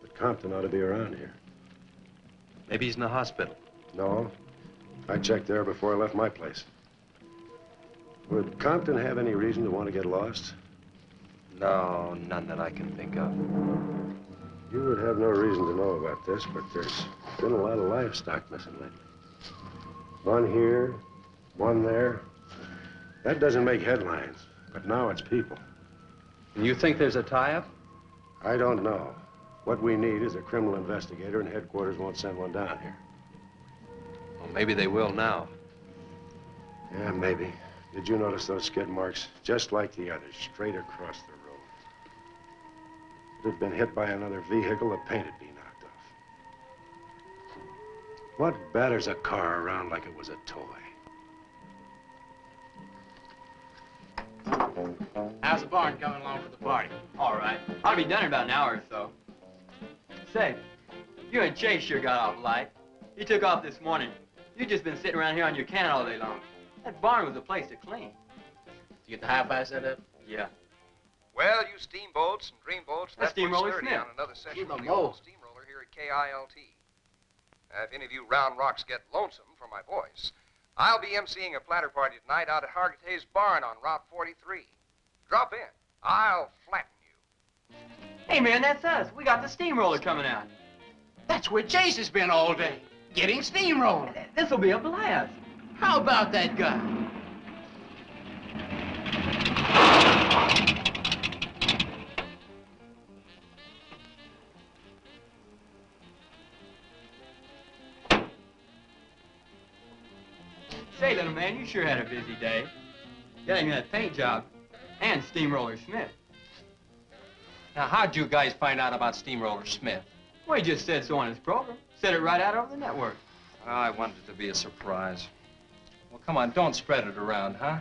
but Compton ought to be around here. Maybe he's in the hospital. No, I checked there before I left my place. Would Compton have any reason to want to get lost? No, none that I can think of. You would have no reason to know about this, but there's been a lot of livestock missing lately. One here, one there. That doesn't make headlines, but now it's people. You think there's a tie-up? I don't know. What we need is a criminal investigator, and headquarters won't send one down here. Well, maybe they will now. Yeah, maybe. Did you notice those skid marks? Just like the others, straight across the road. If it had been hit by another vehicle, the paint would be knocked off. What batters a car around like it was a toy? How's the barn coming along for the party? All right. I'll be done in about an hour or so. Say, you and Chase sure got off light. You took off this morning. You've just been sitting around here on your can all day long. That barn was a place to clean. You get the high-fi set up? Yeah. Well, you steamboats and dreamboats, That's that puts Steamroller Sturdy on another session of the old steamroller here at KILT. Uh, if any of you round rocks get lonesome for my voice, I'll be emceeing a platter party tonight out at Hargitay's Barn on Route 43. Drop in. I'll flatten you. Hey, man, that's us. We got the steamroller coming out. That's where Chase has been all day, getting steamrolled. This'll be a blast. How about that guy? Say, little man, you sure had a busy day. Getting that paint job and Steamroller Smith. Now, how'd you guys find out about Steamroller Smith? Well, he just said so on his program. Said it right out over the network. Oh, I wanted it to be a surprise. Well, come on, don't spread it around, huh?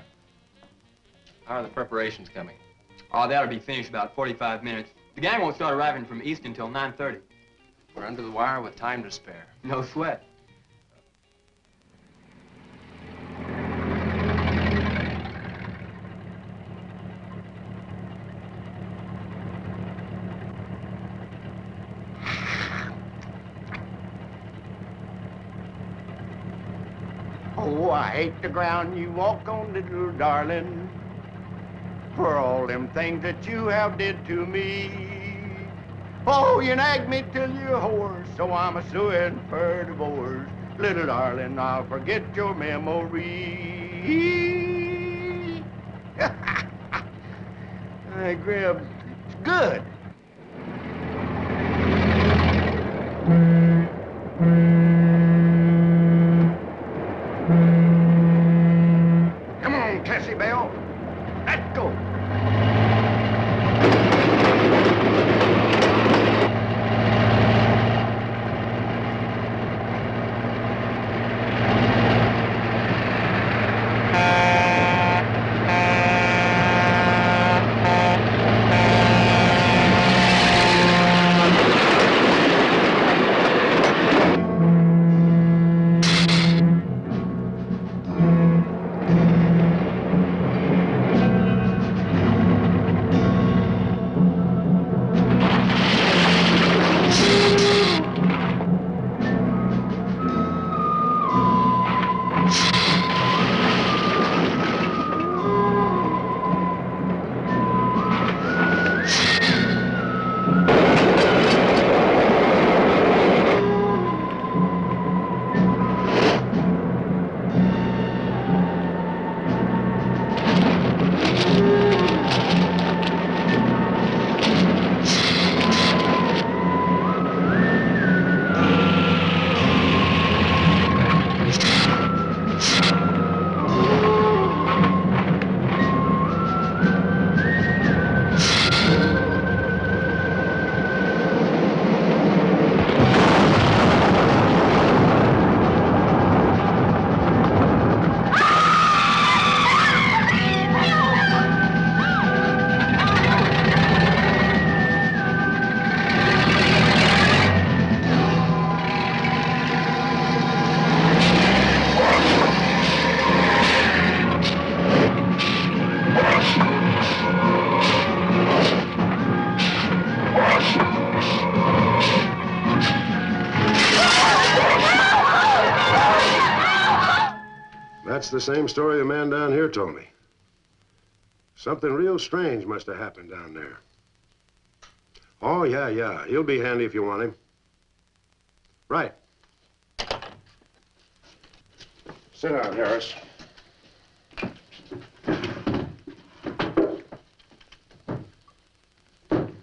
How are the preparations coming? Oh, that'll be finished about 45 minutes. The gang won't start arriving from East until 9.30. We're under the wire with time to spare. No sweat. Oh, I hate the ground you walk on, little darling, for all them things that you have did to me. Oh, you nag me till you're hoarse, so I'm a suing for divorce. Little darling, I'll forget your memory. [laughs] Hey, Grib, it's good. Same story the man down here told me. Something real strange must have happened down there. Oh, yeah, yeah. He'll be handy if you want him. Right. Sit down, Harris.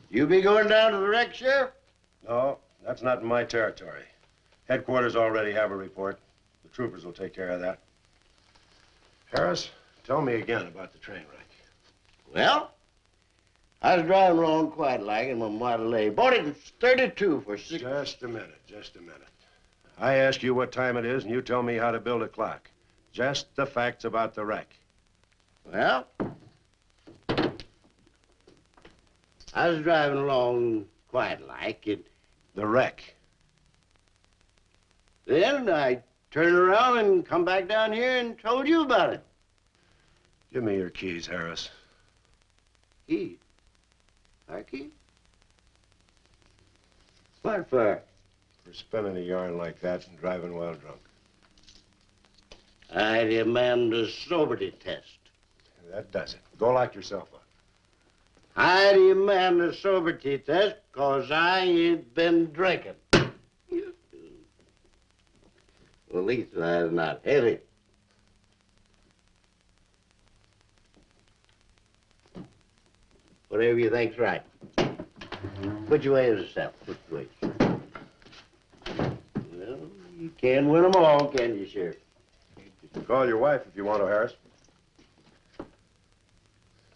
You be going down to the wreck, Sheriff? No, that's not in my territory. Headquarters already have a report. The troopers will take care of that. Harris, tell me again about the train wreck. Well, I was driving along quite like in my Model A. Bought it at 32 for six. Just a minute, just a minute. I ask you what time it is, and you tell me how to build a clock. Just the facts about the wreck. Well, I was driving along quite like it. The wreck. Then I turned around and come back down here and told you about it. Give me your keys, Harris. Keys? Our keys? What for? For spinning a yarn like that and driving while drunk. I demand a sobriety test. That does it. Go lock yourself up. I demand a sobriety test because I ain't been drinking. At least that's not heavy. Whatever you think's right. Which way is the south? Which way? Well, you can't win them all, can you, Sheriff? Call your wife if you want to, Harris.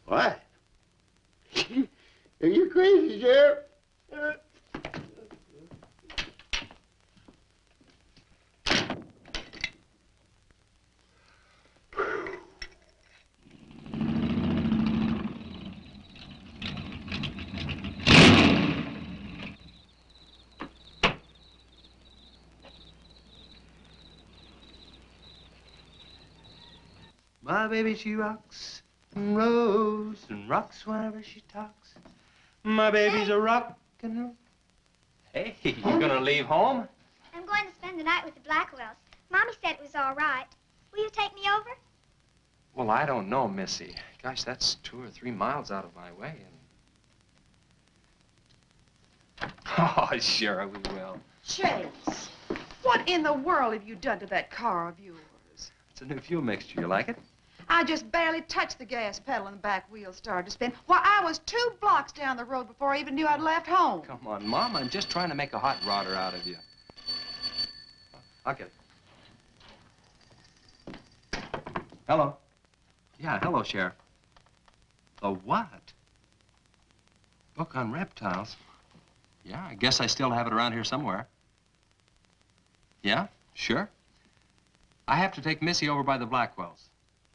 Why? [laughs] Are you crazy, Sheriff? My baby, she rocks and rolls and rocks whenever she talks. My baby's a rock and roll. Hey, [laughs] you gonna leave home? I'm going to spend the night with the Blackwells. Mommy said it was all right. Will you take me over? Well, I don't know, Missy. Gosh, that's two or three miles out of my way. And... [laughs] Oh, sure, we will. Chase, what in the world have you done to that car of yours? It's a new fuel mixture. You like it? I just barely touched the gas pedal and the back wheels started to spin. Why, I was two blocks down the road before I even knew I'd left home. Come on, Mom. I'm just trying to make a hot rodder out of you. I'll get it. Hello. Yeah, hello, Sheriff. A what? Book on reptiles? Yeah, I guess I still have it around here somewhere. Yeah, sure. I have to take Missy over by the Blackwells.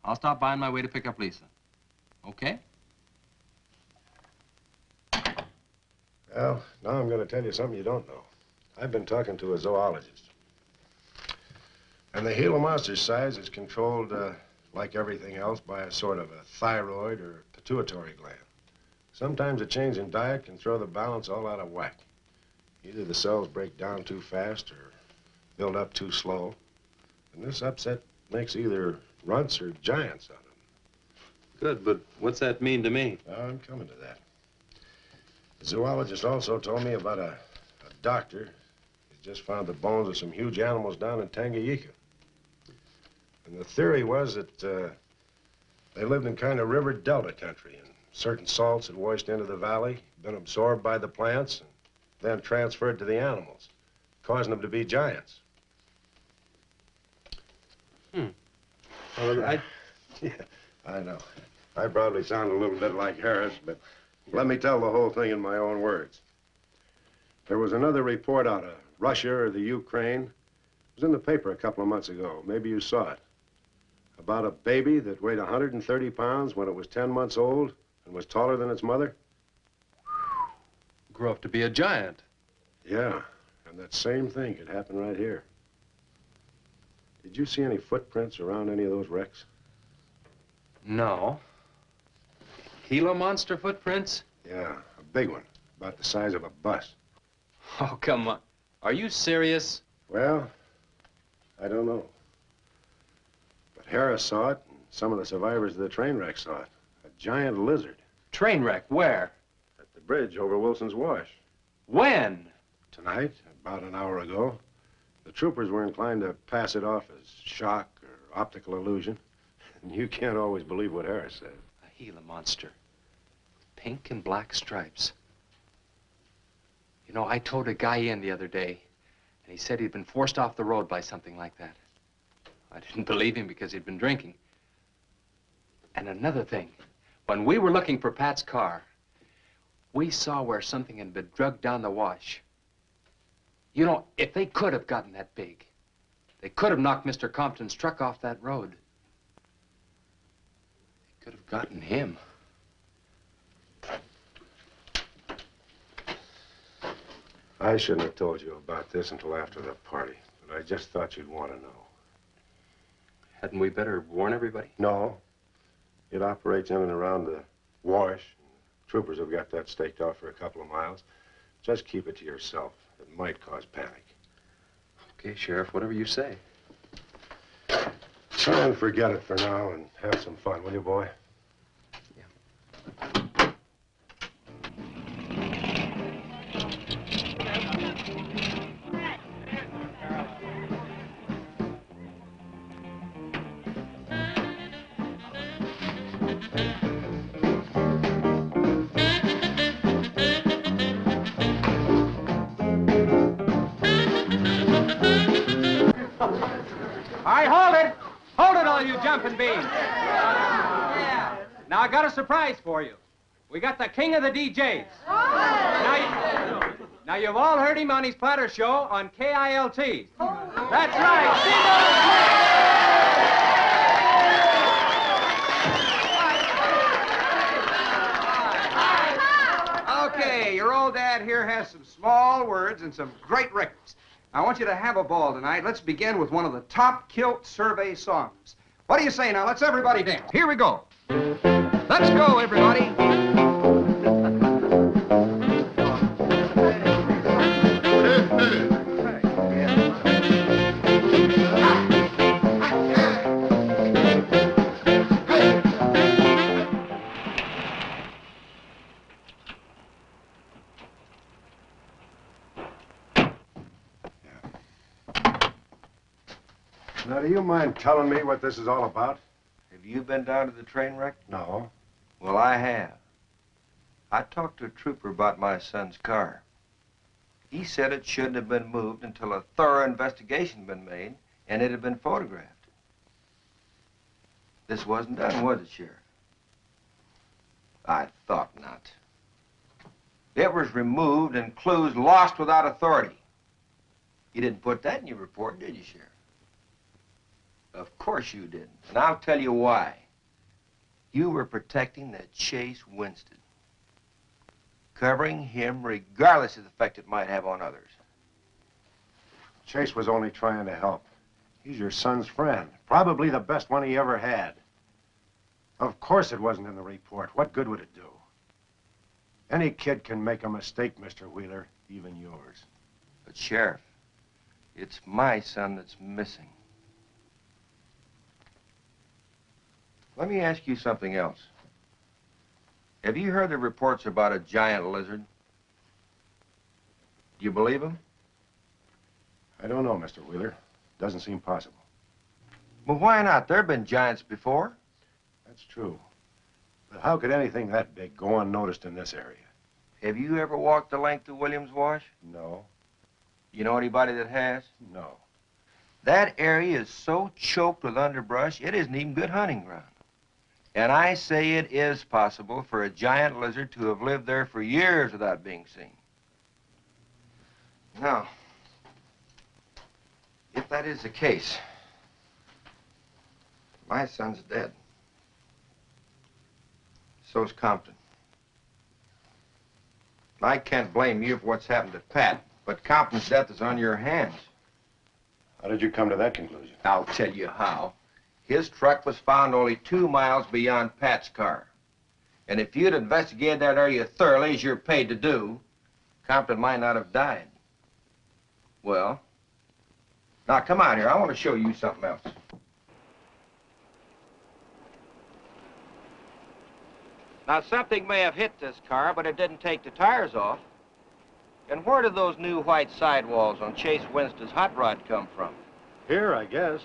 I'll stop by on my way to pick up Lisa. Okay? Well, now I'm going to tell you something you don't know. I've been talking to a zoologist. And the Gila monster size is controlled, uh, like everything else, by a sort of a thyroid or pituitary gland. Sometimes a change in diet can throw the balance all out of whack. Either the cells break down too fast or build up too slow. And this upset makes either runts or giants of them. Good, but what's that mean to me? I'm coming to that. The zoologist also told me about a, a doctor who's just found the bones of some huge animals down in Tanganyika. And the theory was that uh, they lived in kind of river delta country, and certain salts had washed into the valley, been absorbed by the plants, and then transferred to the animals, causing them to be giants. Hmm. Well, I... Yeah, I know. I probably sound a little bit like Harris, but let me tell the whole thing in my own words. There was another report out of Russia or the Ukraine. It was in the paper a couple of months ago. Maybe you saw it. About a baby that weighed 130 pounds when it was 10 months old and was taller than its mother. Grew up to be a giant. Yeah, and that same thing could happen right here. Did you see any footprints around any of those wrecks? No. Gila monster footprints? Yeah, a big one, about the size of a bus. Oh, come on. Are you serious? Well, I don't know. But Harris saw it, and some of the survivors of the train wreck saw it. A giant lizard. Train wreck? Where? At the bridge over Wilson's Wash. When? Tonight, about an hour ago. The troopers were inclined to pass it off as shock or optical illusion. And [laughs] you can't always believe what Harris said. A Gila monster. Pink and black stripes. You know, I towed a guy in the other day, and he said he'd been forced off the road by something like that. I didn't [laughs] believe him because he'd been drinking. And another thing, when we were looking for Pat's car, we saw where something had been drugged down the wash. You know, if they could have gotten that big, they could have knocked Mr. Compton's truck off that road. They could have gotten him. I shouldn't have told you about this until after the party, but I just thought you'd want to know. Hadn't we better warn everybody? No. It operates in and around the wash. Troopers have got that staked out for a couple of miles. Just keep it to yourself. It might cause panic. Okay, Sheriff, whatever you say. Try and forget it for now and have some fun, will you, boy? A surprise for you. We got the king of the DJs. Now, you, now you've all heard him on his platter show on KILT. That's right. Okay, your old dad here has some small words and some great records. I want you to have a ball tonight. Let's begin with one of the top KILT survey songs. What do you say now? Let's everybody dance. Here we go. Let's go, everybody. Now, do you mind telling me what this is all about? Have you been down to the train wreck? No. Well, I have. I talked to a trooper about my son's car. He said it shouldn't have been moved until a thorough investigation had been made and it had been photographed. This wasn't done, was it, Sheriff? I thought not. It was removed and clues lost without authority. You didn't put that in your report, did you, Sheriff? Of course you didn't. And I'll tell you why. You were protecting that Chase Winstead. Covering him regardless of the effect it might have on others. Chase was only trying to help. He's your son's friend. Probably the best one he ever had. Of course it wasn't in the report. What good would it do? Any kid can make a mistake, Mr. Wheeler, even yours. But, Sheriff, it's my son that's missing. Let me ask you something else. Have you heard the reports about a giant lizard? Do you believe them? I don't know, Mr. Wheeler. Doesn't seem possible. Well, why not? There have been giants before. That's true. But how could anything that big go unnoticed in this area? Have you ever walked the length of Williams Wash? No. You know anybody that has? No. That area is so choked with underbrush, it isn't even good hunting ground. And I say it is possible for a giant lizard to have lived there for years without being seen. Now, if that is the case, my son's dead. So's Compton. I can't blame you for what's happened to Pat, but Compton's death is on your hands. How did you come to that conclusion? I'll tell you how. His truck was found only two miles beyond Pat's car. And if you'd investigated that area thoroughly, as you're paid to do, Compton might not have died. Well, now come out here. I want to show you something else. Now, something may have hit this car, but it didn't take the tires off. And where did those new white sidewalls on Chase Winstead's hot rod come from? Here, I guess.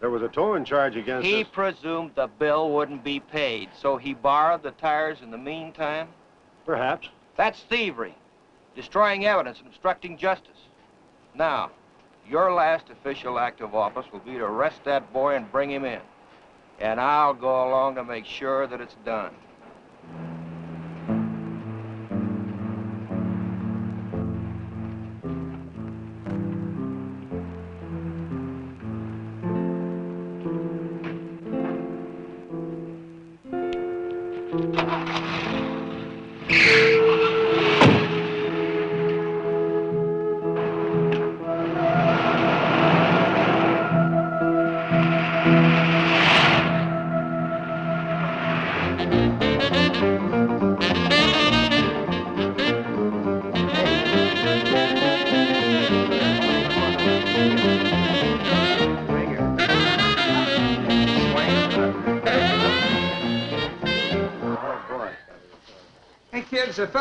There was a towing charge against him. He us. presumed the bill wouldn't be paid, so he borrowed the tires in the meantime? Perhaps. That's thievery, destroying evidence and obstructing justice. Now, your last official act of office will be to arrest that boy and bring him in. And I'll go along to make sure that it's done.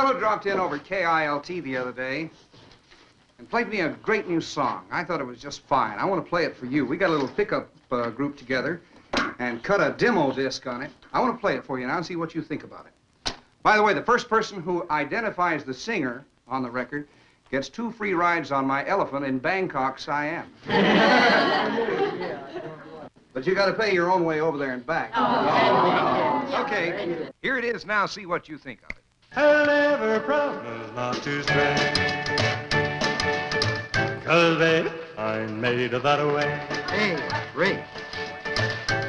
Fellow dropped in over KILT the other day and played me a great new song. I thought it was just fine. I want to play it for you. We got a little pickup uh, group together and cut a demo disc on it. I want to play it for you now and see what you think about it. By the way, the first person who identifies the singer on the record gets two free rides on my elephant in Bangkok, Siam. [laughs] but you got to pay your own way over there and back. Okay, here it is now. See what you think of it. I'll never promise not to stray. Cause baby, I'm made of that way. Hey, Ray.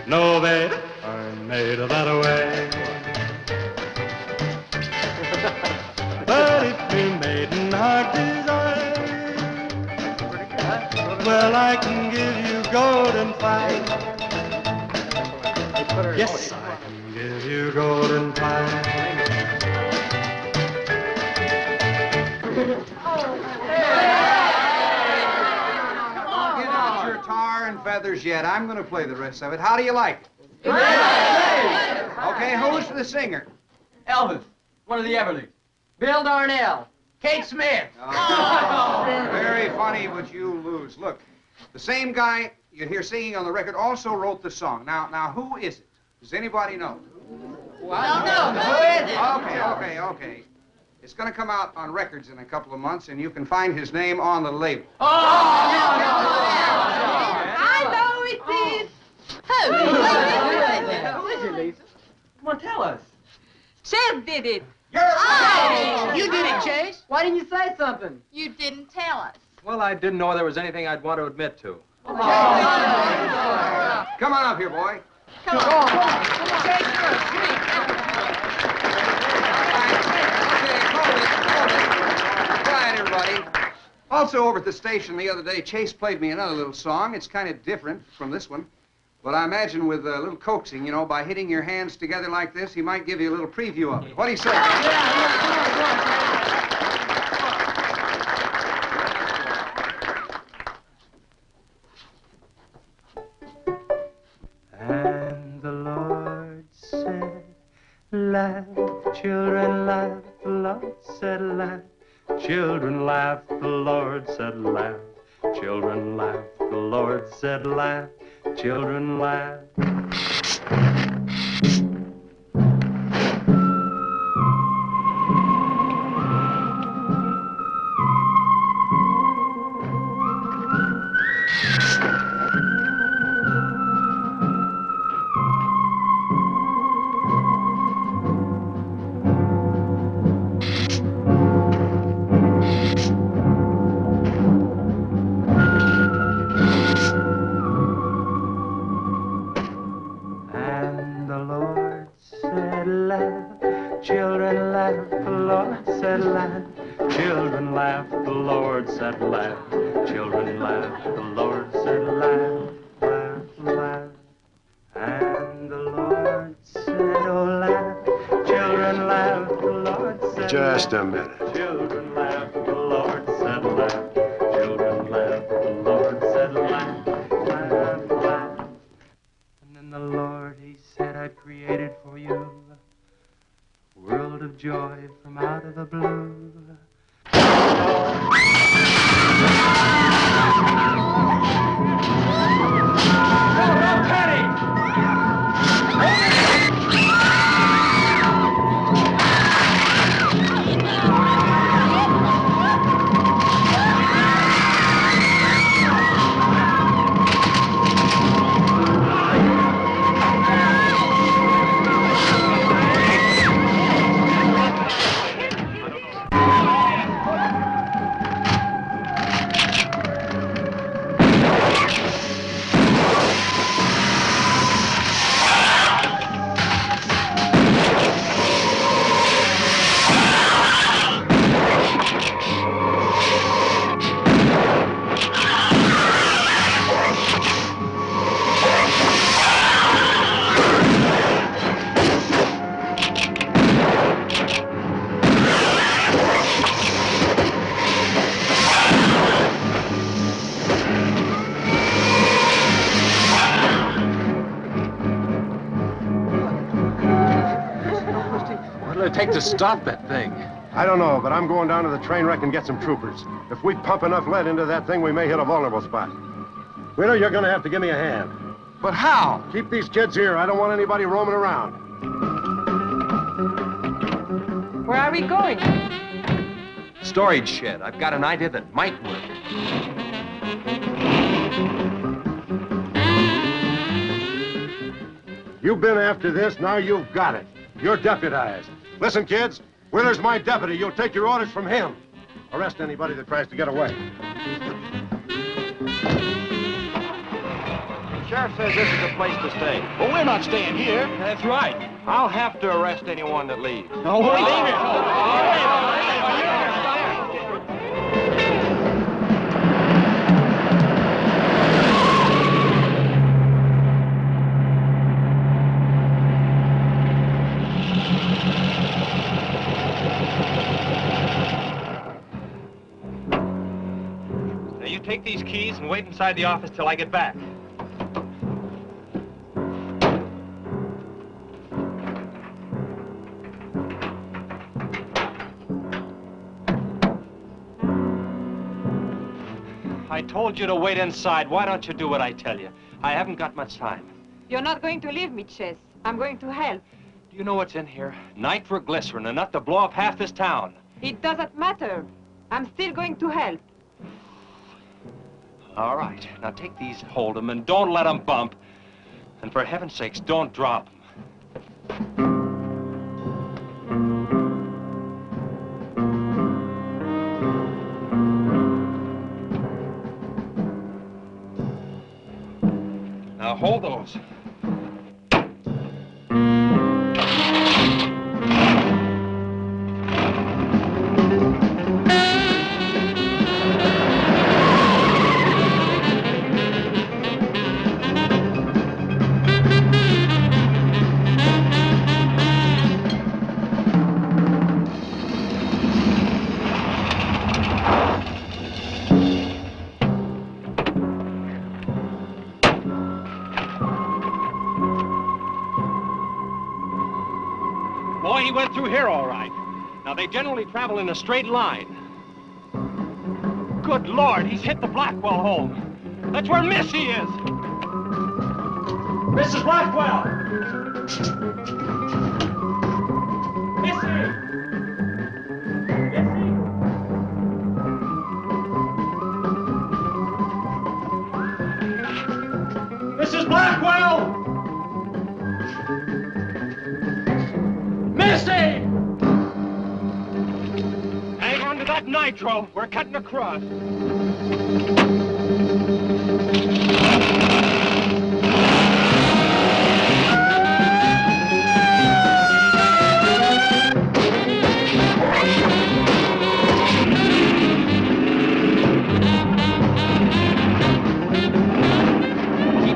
No, baby, I'm made of that way. [laughs] but if we made in heart desire, well, I can give you golden fire. Yes, I can give you golden fire. Your tar and feathers yet. I'm going to play the rest of it. How do you like it? Okay, who's the singer? Elvis, one of the Everlys. Bill Darnell. Kate Smith. Oh, very funny, but you lose. Look, the same guy you hear singing on the record also wrote the song. Now, now, who is it? Does anybody know? Well, no, no. Who is it? Okay, okay, okay. It's going to come out on records in a couple of months, and you can find his name on the label. Oh, I know it is. Who? Who is it, Lisa? Come on, tell us. Chev did it. You're Oh, you did it, Chase. Why didn't you say something? You didn't tell us. Well, I didn't know there was anything I'd want to admit to. Oh, come on up here, boy. Come on. come on come on Quiet, Also, over at the station the other day, Chase played me another little song. It's kind of different from this one. But I imagine with a little coaxing, you know, by hitting your hands together like this, he might give you a little preview of it. What do you say? And the Lord said, Laugh, children, laugh. Lord said, Laugh. Children, laugh. The Lord said, Laugh. Children, laugh. The Lord said, Laugh. Children, laugh. Stop that thing? I don't know, but I'm going down to the train wreck and get some troopers. If we pump enough lead into that thing, we may hit a vulnerable spot. Wheeler, you're going to have to give me a hand. But how? Keep these kids here. I don't want anybody roaming around. Where are we going? Storage shed. I've got an idea that might work. You've been after this, now you've got it. You're deputized. Listen, kids, Wheeler's my deputy. You'll take your orders from him. Arrest anybody that tries to get away. Sheriff says this is the place to stay. Well, we're not staying here. That's right. I'll have to arrest anyone that leaves. No, we're leaving. Take these keys and wait inside the office till I get back. I told you to wait inside. Why don't you do what I tell you? I haven't got much time. You're not going to leave me, Chess. I'm going to help. Do you know what's in here? Nitroglycerin, enough to blow up half this town. It doesn't matter. I'm still going to help. All right. Now take these, hold them, and don't let them bump. And for heaven's sakes, don't drop 'em. Now hold those. He went through here all right. Now, they generally travel in a straight line. Good Lord, he's hit the Blackwell home. That's where Missy is. Mrs. Blackwell! Nitro. We're cutting across. Keep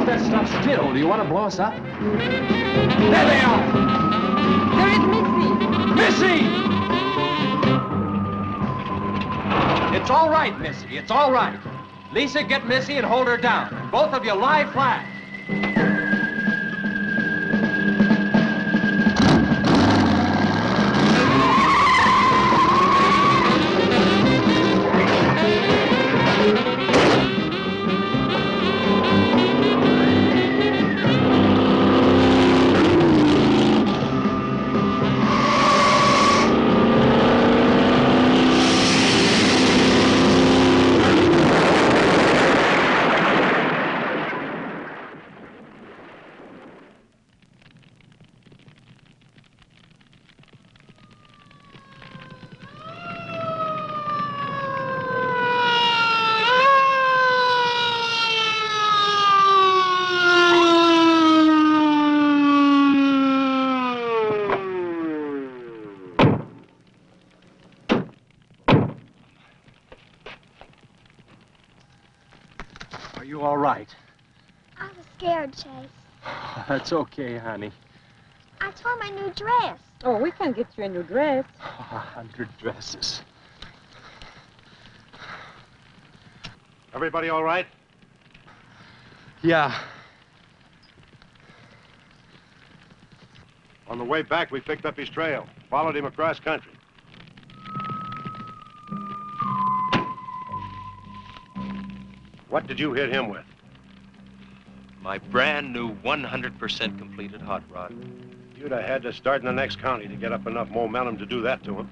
that stuff still. Do you want to blow us up? There they are! There is Missy! Missy! It's all right, Missy. It's all right. Lisa, get Missy and hold her down. Both of you lie flat. That's okay, honey. I tore my new dress. Oh, we can get you a new dress. Oh, a hundred dresses. Everybody all right? Yeah. On the way back, we picked up his trail, followed him across country. What did you hit him with? My brand new 100% completed hot rod. You'd have had to start in the next county to get up enough momentum to do that to him.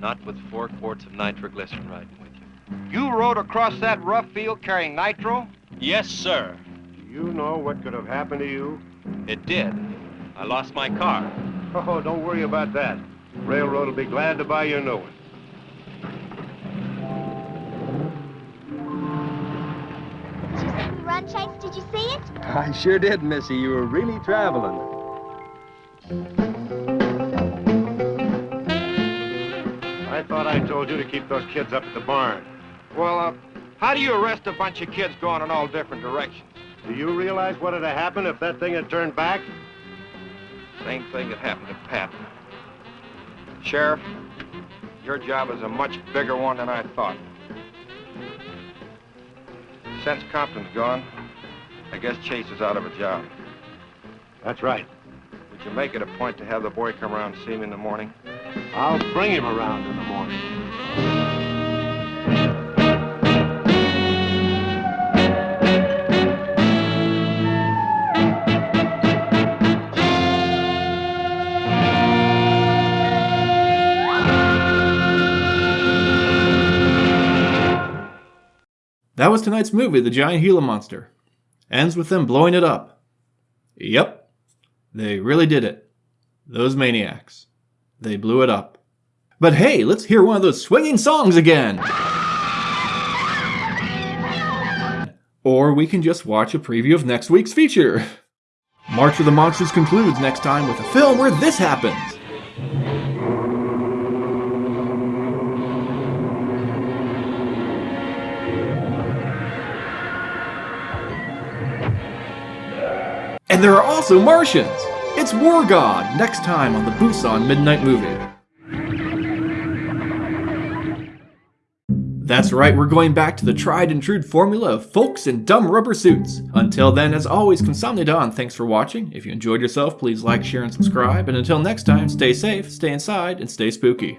Not with four quarts of nitroglycerin riding with you. You rode across that rough field carrying nitro? Yes, sir. Do you know what could have happened to you? It did. I lost my car. Oh, don't worry about that. Railroad will be glad to buy you a new one. Run, Chase, did you see it? I sure did, Missy. You were really traveling. I thought I told you to keep those kids up at the barn. Well, uh, how do you arrest a bunch of kids going in all different directions? Do you realize what would have happened if that thing had turned back? Same thing that happened to Pat. Sheriff, your job is a much bigger one than I thought. Since Compton's gone, I guess Chase is out of a job. That's right. Would you make it a point to have the boy come around and see me in the morning? I'll bring him around in the morning. That was tonight's movie, The Giant Gila Monster. Ends with them blowing it up. Yep, they really did it. Those maniacs. They blew it up. But hey, let's hear one of those swinging songs again! Or we can just watch a preview of next week's feature. March of the Monsters concludes next time with a film where this happens. And there are also Martians! It's War God, next time on the Busan Midnight Movie. That's right, we're going back to the tried and true formula of folks in dumb rubber suits. Until then, as always, Consomnidon, thanks for watching. If you enjoyed yourself, please like, share, and subscribe. And until next time, stay safe, stay inside, and stay spooky.